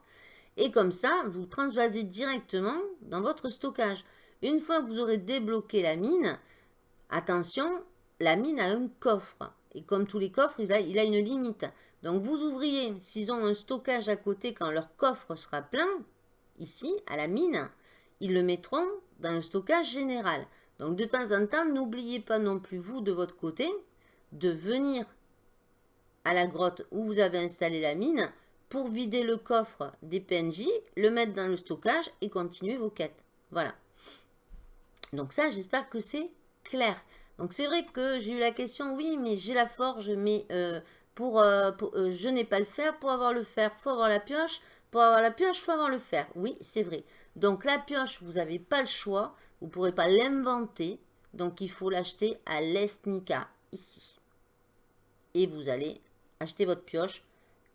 Et comme ça, vous transvasez directement dans votre stockage. Une fois que vous aurez débloqué la mine, attention, la mine a un coffre. Et comme tous les coffres, il a, il a une limite. Donc vous ouvriez, s'ils ont un stockage à côté quand leur coffre sera plein, ici, à la mine, ils le mettront dans le stockage général. Donc de temps en temps, n'oubliez pas non plus, vous, de votre côté, de venir à la grotte où vous avez installé la mine pour vider le coffre des PNJ, le mettre dans le stockage et continuer vos quêtes. Voilà. Donc ça, j'espère que c'est clair. Donc c'est vrai que j'ai eu la question, oui, mais j'ai la forge, mais euh, pour, euh, euh, je n'ai pas le fer. Pour avoir le fer, faut avoir la pioche. Pour avoir la pioche, faut avoir le fer. Oui, c'est vrai. Donc la pioche, vous n'avez pas le choix. Vous ne pourrez pas l'inventer. Donc il faut l'acheter à l'Esnica, ici. Et vous allez acheter votre pioche,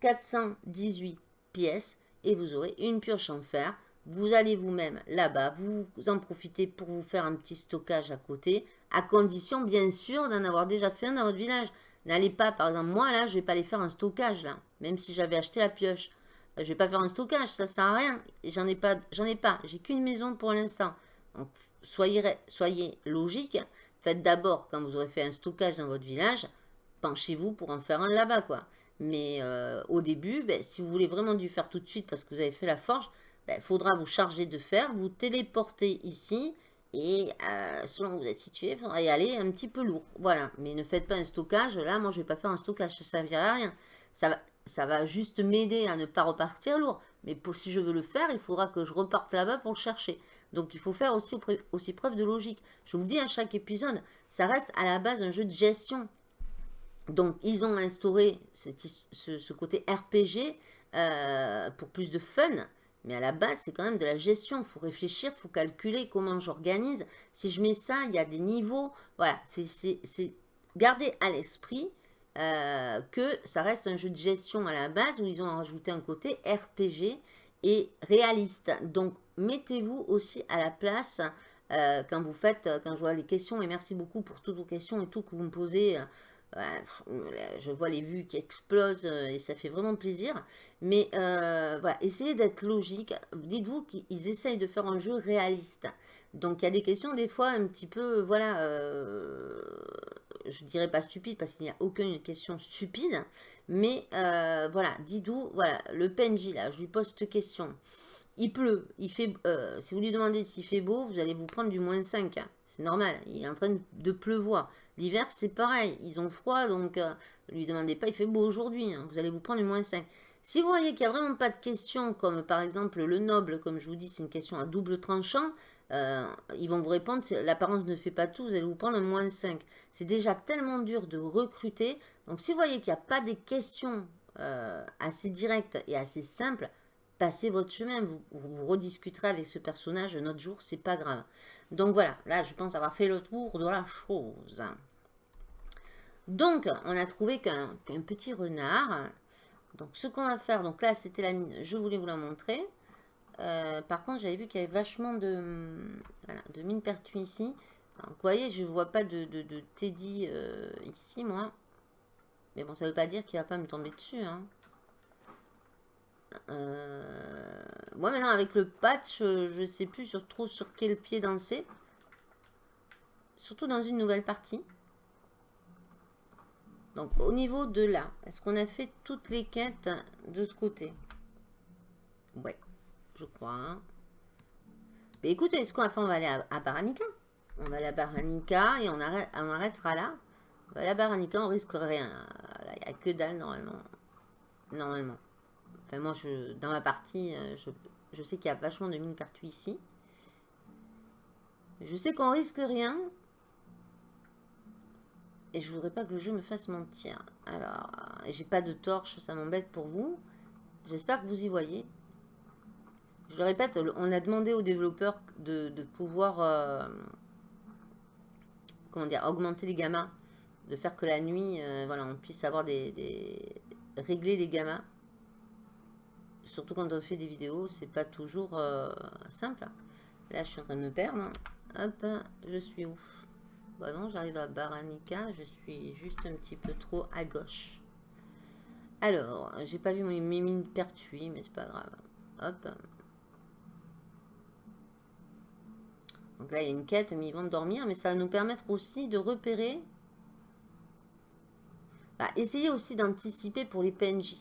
418 pièces, et vous aurez une pioche en fer. Vous allez vous-même là-bas, vous en profitez pour vous faire un petit stockage à côté à condition bien sûr d'en avoir déjà fait un dans votre village. N'allez pas, par exemple, moi là, je vais pas aller faire un stockage là, même si j'avais acheté la pioche. Euh, je vais pas faire un stockage, ça sert à rien. J'en ai pas, j'en ai pas, j'ai qu'une maison pour l'instant. Donc soyez, logique. Faites d'abord, quand vous aurez fait un stockage dans votre village, penchez-vous pour en faire un là-bas quoi. Mais euh, au début, ben, si vous voulez vraiment du faire tout de suite parce que vous avez fait la forge, il ben, faudra vous charger de fer, vous téléporter ici, et euh, selon où vous êtes situé, il faudra y aller un petit peu lourd. Voilà, mais ne faites pas un stockage. Là, moi, je ne vais pas faire un stockage, ça ne servira à rien. Ça va, ça va juste m'aider à ne pas repartir lourd. Mais si je veux le faire, il faudra que je reparte là-bas pour le chercher. Donc, il faut faire aussi, aussi preuve de logique. Je vous dis à chaque épisode, ça reste à la base un jeu de gestion. Donc, ils ont instauré ce, côté RPG euh, pour plus de fun. Mais à la base, c'est quand même de la gestion. Il faut réfléchir, il faut calculer comment j'organise. Si je mets ça, il y a des niveaux. Voilà, c'est garder à l'esprit euh, que ça reste un jeu de gestion à la base où ils ont rajouté un côté RPG et réaliste. Donc, mettez-vous aussi à la place euh, quand vous faites, quand je vois les questions. Et merci beaucoup pour toutes vos questions et tout que vous me posez. Euh, je vois les vues qui explosent euh, et ça fait vraiment plaisir. Mais euh, voilà, essayez d'être logique. Dites-vous qu'ils essayent de faire un jeu réaliste. Donc il y a des questions des fois un petit peu, voilà, euh, je dirais pas stupide parce qu'il n'y a aucune question stupide. Mais voilà, dites-vous, voilà, le PNJ là, je lui pose cette question. Il pleut, il fait, euh, si vous lui demandez s'il fait beau, vous allez vous prendre du moins 5. Hein. C'est normal, il est en train de pleuvoir. L'hiver, c'est pareil, ils ont froid, donc euh, ne lui demandez pas, il fait beau aujourd'hui, hein. vous allez vous prendre du moins 5. Si vous voyez qu'il n'y a vraiment pas de question, comme par exemple le noble, comme je vous dis, c'est une question à double tranchant, euh, ils vont vous répondre, l'apparence ne fait pas tout, vous allez vous prendre un moins 5. C'est déjà tellement dur de recruter. Donc si vous voyez qu'il n'y a pas des questions assez directes et assez simples, passez votre chemin, vous, vous, rediscuterez avec ce personnage un autre jour, c'est pas grave. Donc voilà, là je pense avoir fait le tour de la chose. Donc on a trouvé qu'un petit renard. Donc ce qu'on va faire, donc là c'était la mine, je voulais vous la montrer. Euh, par contre j'avais vu qu'il y avait vachement de, voilà, de mines pertuis ici. vous voyez, je ne vois pas de, de, Teddy euh, ici moi. Mais bon, ça ne veut pas dire qu'il ne va pas me tomber dessus. Hein. Euh, moi maintenant avec le patch, je ne sais plus sur, trop sur quel pied danser. Surtout dans une nouvelle partie. Donc au niveau de là, est-ce qu'on a fait toutes les quêtes de ce côté? Ouais, je crois. Mais écoutez, ce qu'on va on va aller à, Baranica. On va aller à Baranica et on, arrête, on arrêtera là. On va à Baranica, on risque rien. Il n'y a que dalle normalement. Normalement. Enfin, moi, je, dans ma partie, euh, je, sais qu'il y a vachement de mines partout ici. Je sais qu'on risque rien. Et je voudrais pas que le jeu me fasse mentir. Alors, j'ai pas de torche, ça m'embête pour vous. J'espère que vous y voyez. Je le répète, on a demandé aux développeurs de, pouvoir euh, comment dire, augmenter les gammas. De faire que la nuit, euh, voilà, on puisse avoir des, des régler les gammas surtout quand on fait des vidéos, c'est pas toujours euh, simple. Là, je suis en train de me perdre. Hop, je suis ouf. Bah non, j'arrive à Baranica, je suis juste un petit peu trop à gauche. Alors, j'ai pas vu mes mines pertuis, mais c'est pas grave. Hop. Donc là, il y a une quête, mais ils vont dormir, mais ça va nous permettre aussi de repérer. Bah, essayez aussi d'anticiper pour les PNJ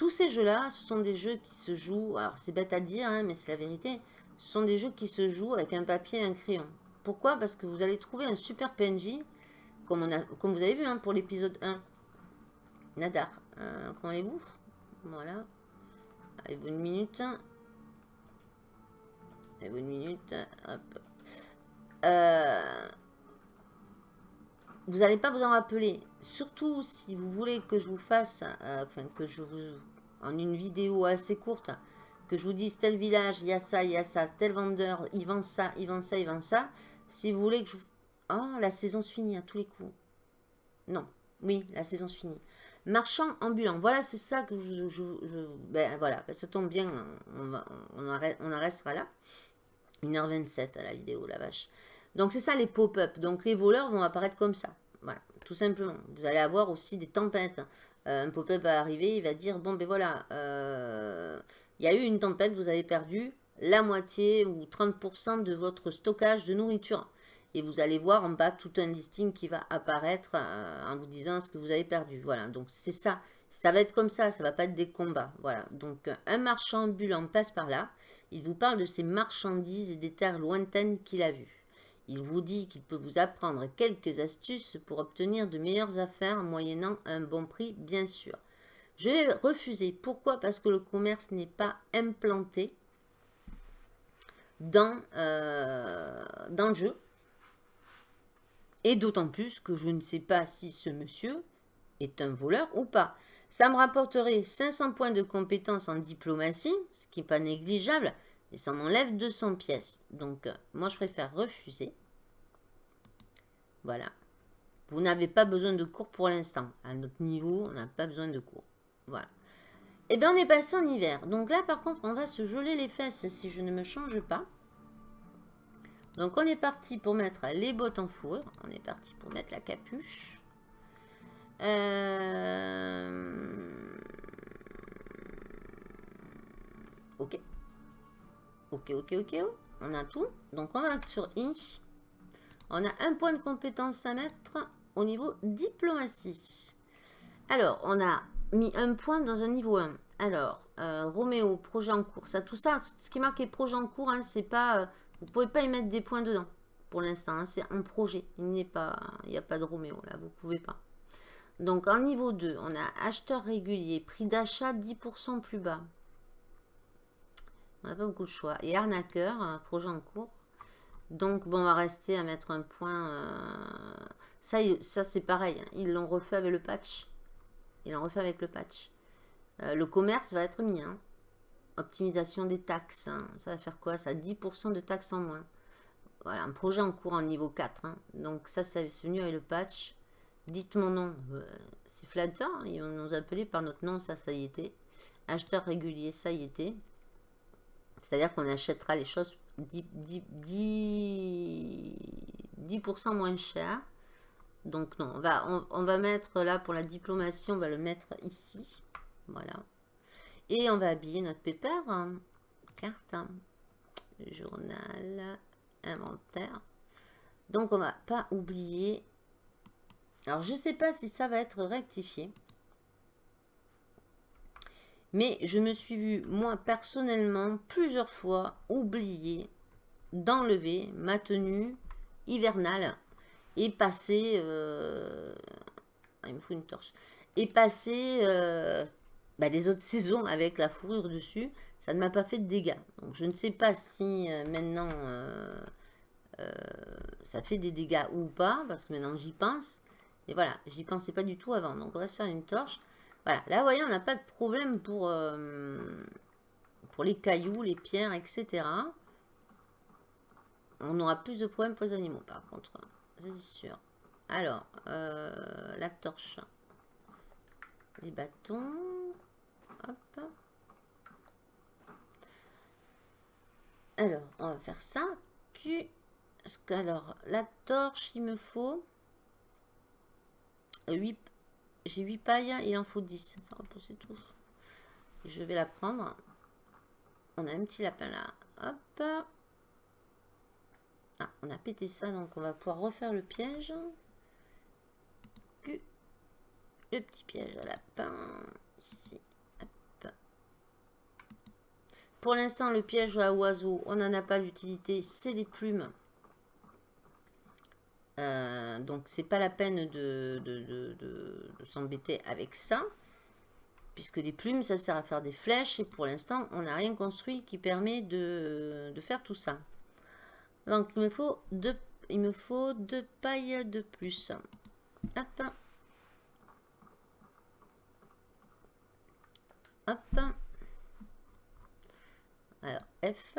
tous ces jeux-là, ce sont des jeux qui se jouent, alors c'est bête à dire, hein, mais c'est la vérité, ce sont des jeux qui se jouent avec un papier et un crayon. Pourquoi? Parce que vous allez trouver un super PNJ, comme, on a, comme vous avez vu hein, pour l'épisode 1. Nadar, euh, comment allez-vous? Voilà. Avez-vous une minute? Avez-vous une minute? Hop. Euh, vous n'allez pas vous en rappeler. Surtout si vous voulez que je vous fasse, euh, enfin que je vous en une vidéo assez courte, que je vous dise tel village, il y a ça, il y a ça, tel vendeur, il vend ça, il vend ça, il vend ça. Si vous voulez que je. Ah, la saison se finit à tous les coups. Non, oui, la saison se finit. Marchand ambulant, voilà, c'est ça que je... ben voilà, ça tombe bien, on, arrête, on restera là. 1h27 à la vidéo, la vache. Donc c'est ça les pop-up, donc les voleurs vont apparaître comme ça. Voilà, tout simplement. Vous allez avoir aussi des tempêtes. Euh, un pop-up va arriver, il va dire, bon ben voilà, euh, il y a eu une tempête, vous avez perdu la moitié ou 30% de votre stockage de nourriture. Et vous allez voir en bas tout un listing qui va apparaître euh, en vous disant ce que vous avez perdu. Voilà, donc c'est ça. Ça va être comme ça, ça va pas être des combats. Voilà, donc un marchand ambulant passe par là. Il vous parle de ses marchandises et des terres lointaines qu'il a vues. Il vous dit qu'il peut vous apprendre quelques astuces pour obtenir de meilleures affaires moyennant un bon prix, bien sûr. Je vais refuser. Pourquoi? Parce que le commerce n'est pas implanté dans, euh, dans le jeu. Et d'autant plus que je ne sais pas si ce monsieur est un voleur ou pas. Ça me rapporterait 500 points de compétence en diplomatie, ce qui n'est pas négligeable, et ça m'enlève 200 pièces. Donc, euh, moi, je préfère refuser. Voilà. Vous n'avez pas besoin de cours pour l'instant. À notre niveau, on n'a pas besoin de cours. Voilà. Et eh bien, on est passé en hiver. Donc là, par contre, on va se geler les fesses si je ne me change pas. Donc, on est parti pour mettre les bottes en fourrure. On est parti pour mettre la capuche. Euh... Ok. Ok, ok, ok. On a tout. Donc, on va sur I. On a un point de compétence à mettre au niveau diplomatie. Alors, on a mis un point dans un niveau 1. Alors, euh, Roméo, projet en cours. Ça, tout ça, ce qui est marqué projet en cours, hein, c'est pas... vous pouvez pas y mettre des points dedans pour l'instant. Hein, c'est un projet. Il n'y pas, il a pas de Roméo là. Vous pouvez pas. Donc en niveau 2, on a acheteur régulier, prix d'achat 10% plus bas. On n'a pas beaucoup de choix. Et arnaqueur, projet en cours. Donc bon, on va rester à mettre un point. Euh, ça, ça c'est pareil. Hein. Ils l'ont refait avec le patch. Ils l'ont refait avec le patch. Euh, le commerce va être mis. Hein. Optimisation des taxes. Ça va faire quoi? Ça 10% de taxes en moins. Voilà, un projet en cours en niveau 4. Hein. Donc ça, c'est venu avec le patch. Dites mon nom. Euh, c'est flatteur. Hein. Ils vont nous appeler par notre nom. Ça, ça y était. Acheteur régulier, ça y était. C'est-à-dire qu'on achètera les choses 10, 10, moins cher. Donc non, on va, on, va mettre là pour la diplomatie, on va le mettre ici. Voilà. Et on va habiller notre pépère. Hein. Carte. Journal inventaire. Donc, on va pas oublier. Alors, je sais pas si ça va être rectifié. Mais je me suis vu, moi, personnellement, plusieurs fois oublier d'enlever ma tenue hivernale et passer... Euh, il me faut une torche. Et passer euh, bah, les autres saisons avec la fourrure dessus ça ne m'a pas fait de dégâts. Donc je ne sais pas si euh, maintenant ça fait des dégâts ou pas, parce que maintenant j'y pense. Et voilà, j'y pensais pas du tout avant. Donc on va se faire une torche. Voilà, là vous voyez, on n'a pas de problème pour, pour les cailloux, les pierres, etc. On aura plus de problèmes pour les animaux par contre. C'est sûr. Alors, la torche. Les bâtons. Hop. Alors, on va faire ça. Alors, la torche, il me faut 8. J'ai 8 pailles, il en faut 10. Ça va tout. Je vais la prendre. On a un petit lapin là. Hop. Ah, on a pété ça, donc on va pouvoir refaire le piège. Le petit piège à lapin. Ici. Pour l'instant, le piège à oiseau, on n'en a pas l'utilité, c'est les plumes. Euh, donc, c'est pas la peine de, de, s'embêter avec ça. Puisque les plumes, ça sert à faire des flèches. Et pour l'instant, on n'a rien construit qui permet de, faire tout ça. Donc, il me faut deux, il me faut deux pailles de plus. Hop. Hop. Alors, F.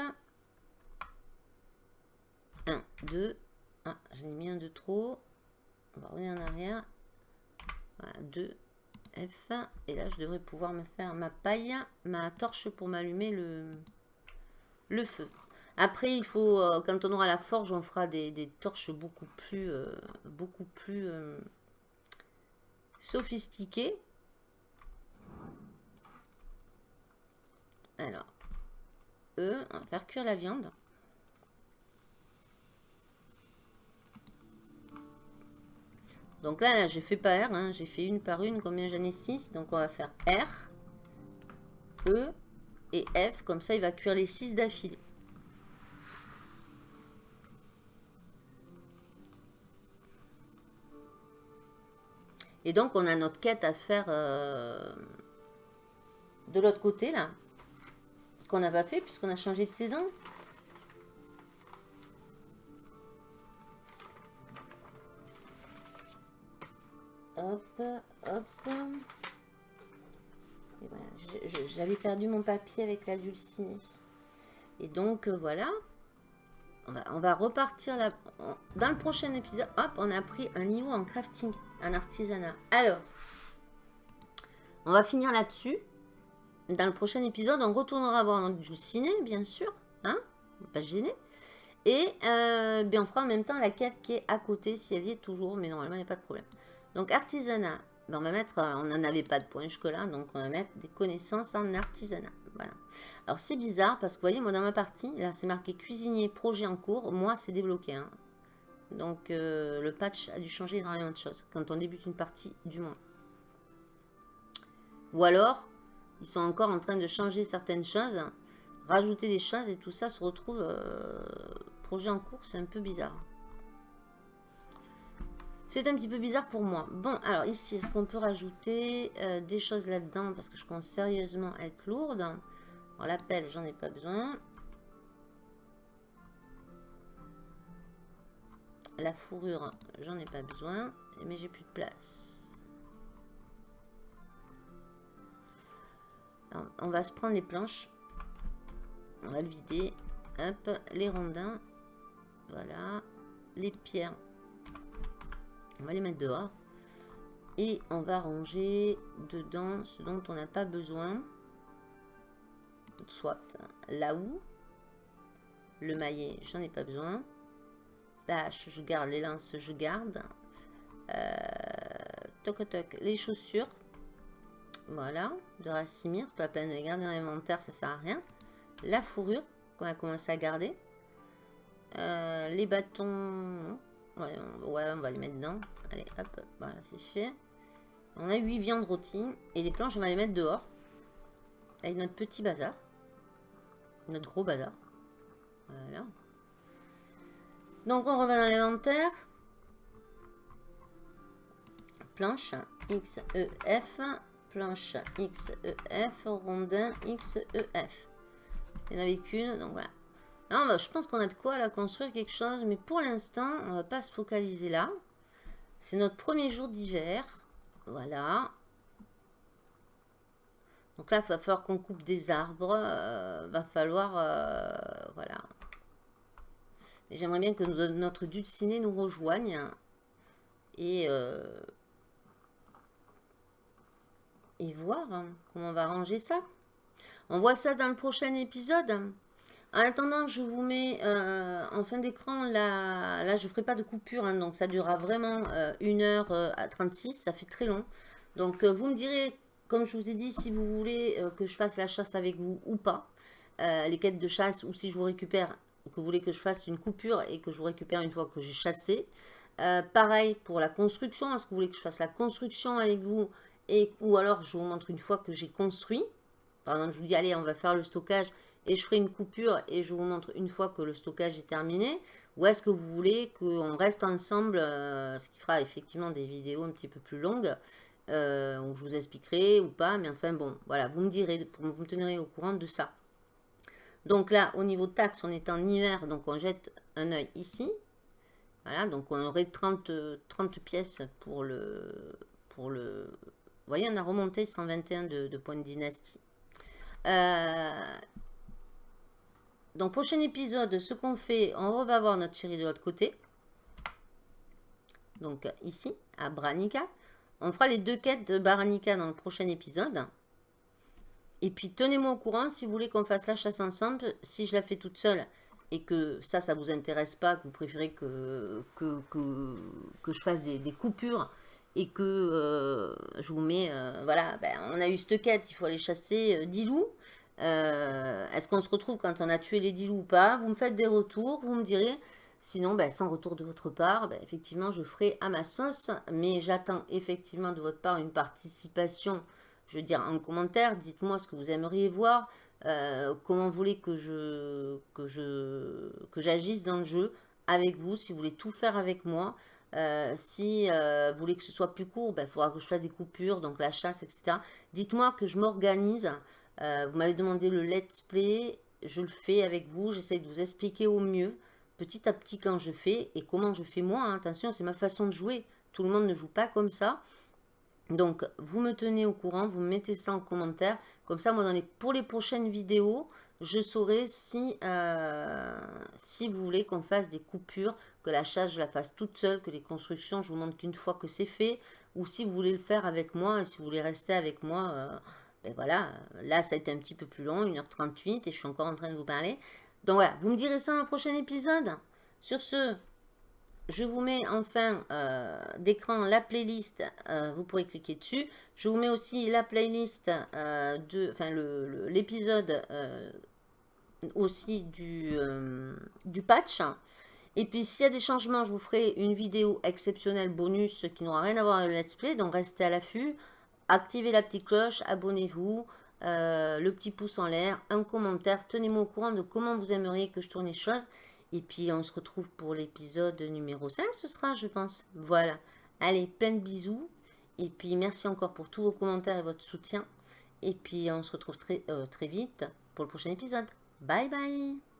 1, 2. Ah, j'en ai mis un de trop. On va revenir en arrière. Voilà, 2. F. Et là, je devrais pouvoir me faire ma paille, ma torche pour m'allumer le, le feu. Après, il faut, euh, quand on aura la forge, on fera des, torches beaucoup plus, euh, beaucoup plus euh, sophistiquées. Alors, on va faire cuire la viande. Donc là, là j'ai fait pas R, hein. j'ai fait une par une, combien j'en ai 6. Donc on va faire R, E et F, comme ça il va cuire les 6 d'affilée. Et donc on a notre quête à faire euh, de l'autre côté là qu'on n'a pas fait puisqu'on a changé de saison. Hop, hop. Et voilà, j'avais perdu mon papier avec la dulcinée. Et donc, euh, voilà. On va, repartir là. Dans le prochain épisode, hop, on a pris un niveau en crafting, en artisanat. Alors, on va finir là-dessus. Dans le prochain épisode, on retournera voir notre ciné, bien sûr. Hein Pas gêné. Et euh, bien, on fera en même temps la quête qui est à côté, si elle y est toujours. Mais normalement, il n'y a pas de problème. Donc, artisanat. On va mettre... Euh, on n'en avait pas de point jusque-là. Donc, on va mettre des connaissances en artisanat. Voilà. Alors, c'est bizarre parce que, vous voyez, moi, dans ma partie, là, c'est marqué cuisinier, projet en cours. Moi, c'est débloqué. Hein. Donc, euh, le patch a dû changer énormément de choses. Quand on débute une partie, du moins. Ou alors, Ils sont encore en train de changer certaines choses, rajouter des choses et tout ça se retrouve... Euh, projet en cours, c'est un peu bizarre. C'est un petit peu bizarre pour moi. Bon, alors ici, est-ce qu'on peut rajouter euh, des choses là-dedans? Parce que je commence sérieusement être lourde. Alors, la pelle, j'en ai pas besoin. La fourrure, j'en ai pas besoin. Mais j'ai plus de place. on va se prendre les planches. On va le vider. Hop, les rondins. Voilà. Les pierres. On va les mettre dehors. Et on va ranger dedans ce dont on n'a pas besoin. Soit là où. Le maillet, j'en ai pas besoin. La hache, je garde. Les lances, je garde. Euh, toc toc. Les chaussures. Voilà. De Racimir. Pas peine de les garder dans l'inventaire, ça sert à rien. La fourrure qu'on a commencé à garder. Euh, les bâtons. Ouais on, va les mettre dedans. Allez, hop, voilà, c'est fait. On a 8 viandes rôties. Et les planches, on va les mettre dehors. Avec notre petit bazar. Notre gros bazar. Voilà. Donc, on revient dans l'inventaire. Planche XEF. Planche XEF. Rondin XEF. Il n'y en avait qu'une, donc voilà. Bah, je pense qu'on a de quoi la construire quelque chose, mais pour l'instant, on va pas se focaliser là. C'est notre premier jour d'hiver. Voilà. Donc là, il va falloir qu'on coupe des arbres. Euh, va falloir... Euh, voilà. J'aimerais bien que notre dulciné nous rejoigne. Et... Euh, voir hein, comment on va ranger ça. On voit ça dans le prochain épisode. En attendant, je vous mets euh, en fin d'écran, là, là je ne ferai pas de coupure, hein, donc ça durera vraiment 1h euh, 36, ça fait très long. Donc euh, vous me direz, comme je vous ai dit, si vous voulez que je fasse la chasse avec vous ou pas, les quêtes de chasse, ou si je vous récupère, que vous voulez que je fasse une coupure et que je vous récupère une fois que j'ai chassé. pareil pour la construction, est-ce que vous voulez que je fasse la construction avec vous et, ou alors je vous montre une fois que j'ai construit. Par exemple, je vous dis, allez, on va faire le stockage et je ferai une coupure et je vous montre une fois que le stockage est terminé ou est-ce que vous voulez qu'on reste ensemble, euh, ce qui fera effectivement des vidéos un petit peu plus longues, euh, où je vous expliquerai ou pas, mais enfin bon, voilà, vous me direz, vous me tenirez au courant de ça. Donc là, au niveau taxe, on est en hiver, donc on jette un œil ici. Voilà, donc on aurait 30, 30 pièces pour le, pour le... Vous voyez, on a remonté 121 de, de points de dynastie. Euh, donc, prochain épisode, ce qu'on fait, on va voir notre chérie de l'autre côté. Donc, ici, à Branica. On fera les deux quêtes de Branica dans le prochain épisode. Et puis, tenez-moi au courant si vous voulez qu'on fasse la chasse ensemble. Si je la fais toute seule et que ça, ça vous intéresse pas, que vous préférez que, je fasse des, coupures et que euh, je vous mets, euh, voilà, ben, on a eu cette quête, il faut aller chasser euh, 10 loups. Euh, est-ce qu'on se retrouve quand on a tué les 10 loups ou pas? Vous me faites des retours, vous me direz. Sinon, ben, sans retour de votre part, ben, effectivement, je ferai à ma sauce. Mais j'attends effectivement de votre part une participation, je veux dire, en commentaire. Dites-moi ce que vous aimeriez voir. Euh, comment vous voulez que je que je que j'agisse dans le jeu avec vous, si vous voulez tout faire avec moi. Euh, si vous voulez que ce soit plus court, il ben, faudra que je fasse des coupures, donc la chasse, etc. Dites-moi que je m'organise. Euh, vous m'avez demandé le let's play, je le fais avec vous, j'essaie de vous expliquer au mieux, petit à petit quand je fais et comment je fais moi. Hein. Attention, c'est ma façon de jouer, tout le monde ne joue pas comme ça. Donc, vous me tenez au courant, vous mettez ça en commentaire. Comme ça, moi, dans les, pour les prochaines vidéos, je saurai si, euh, si vous voulez qu'on fasse des coupures, que la chasse, je la fasse toute seule, que les constructions, je vous montre qu'une fois que c'est fait, ou si vous voulez le faire avec moi, et si vous voulez rester avec moi... Euh, et voilà, là ça a été un petit peu plus long, 1h38 et je suis encore en train de vous parler. Donc voilà, vous me direz ça dans un prochain épisode. Sur ce, je vous mets en fin euh, d'écran la playlist, euh, vous pourrez cliquer dessus. Je vous mets aussi la playlist euh, de, enfin l'épisode aussi du, du patch. Et puis s'il y a des changements, je vous ferai une vidéo exceptionnelle bonus qui n'aura rien à voir avec le let's play, donc restez à l'affût activez la petite cloche, abonnez-vous. euh, le petit pouce en l'air, un commentaire. Tenez-moi au courant de comment vous aimeriez que je tourne les choses. Et puis, on se retrouve pour l'épisode numéro 5, ce sera, je pense. Voilà. Allez, plein de bisous. Et puis, merci encore pour tous vos commentaires et votre soutien. Et puis, on se retrouve très, euh, très vite pour le prochain épisode. Bye bye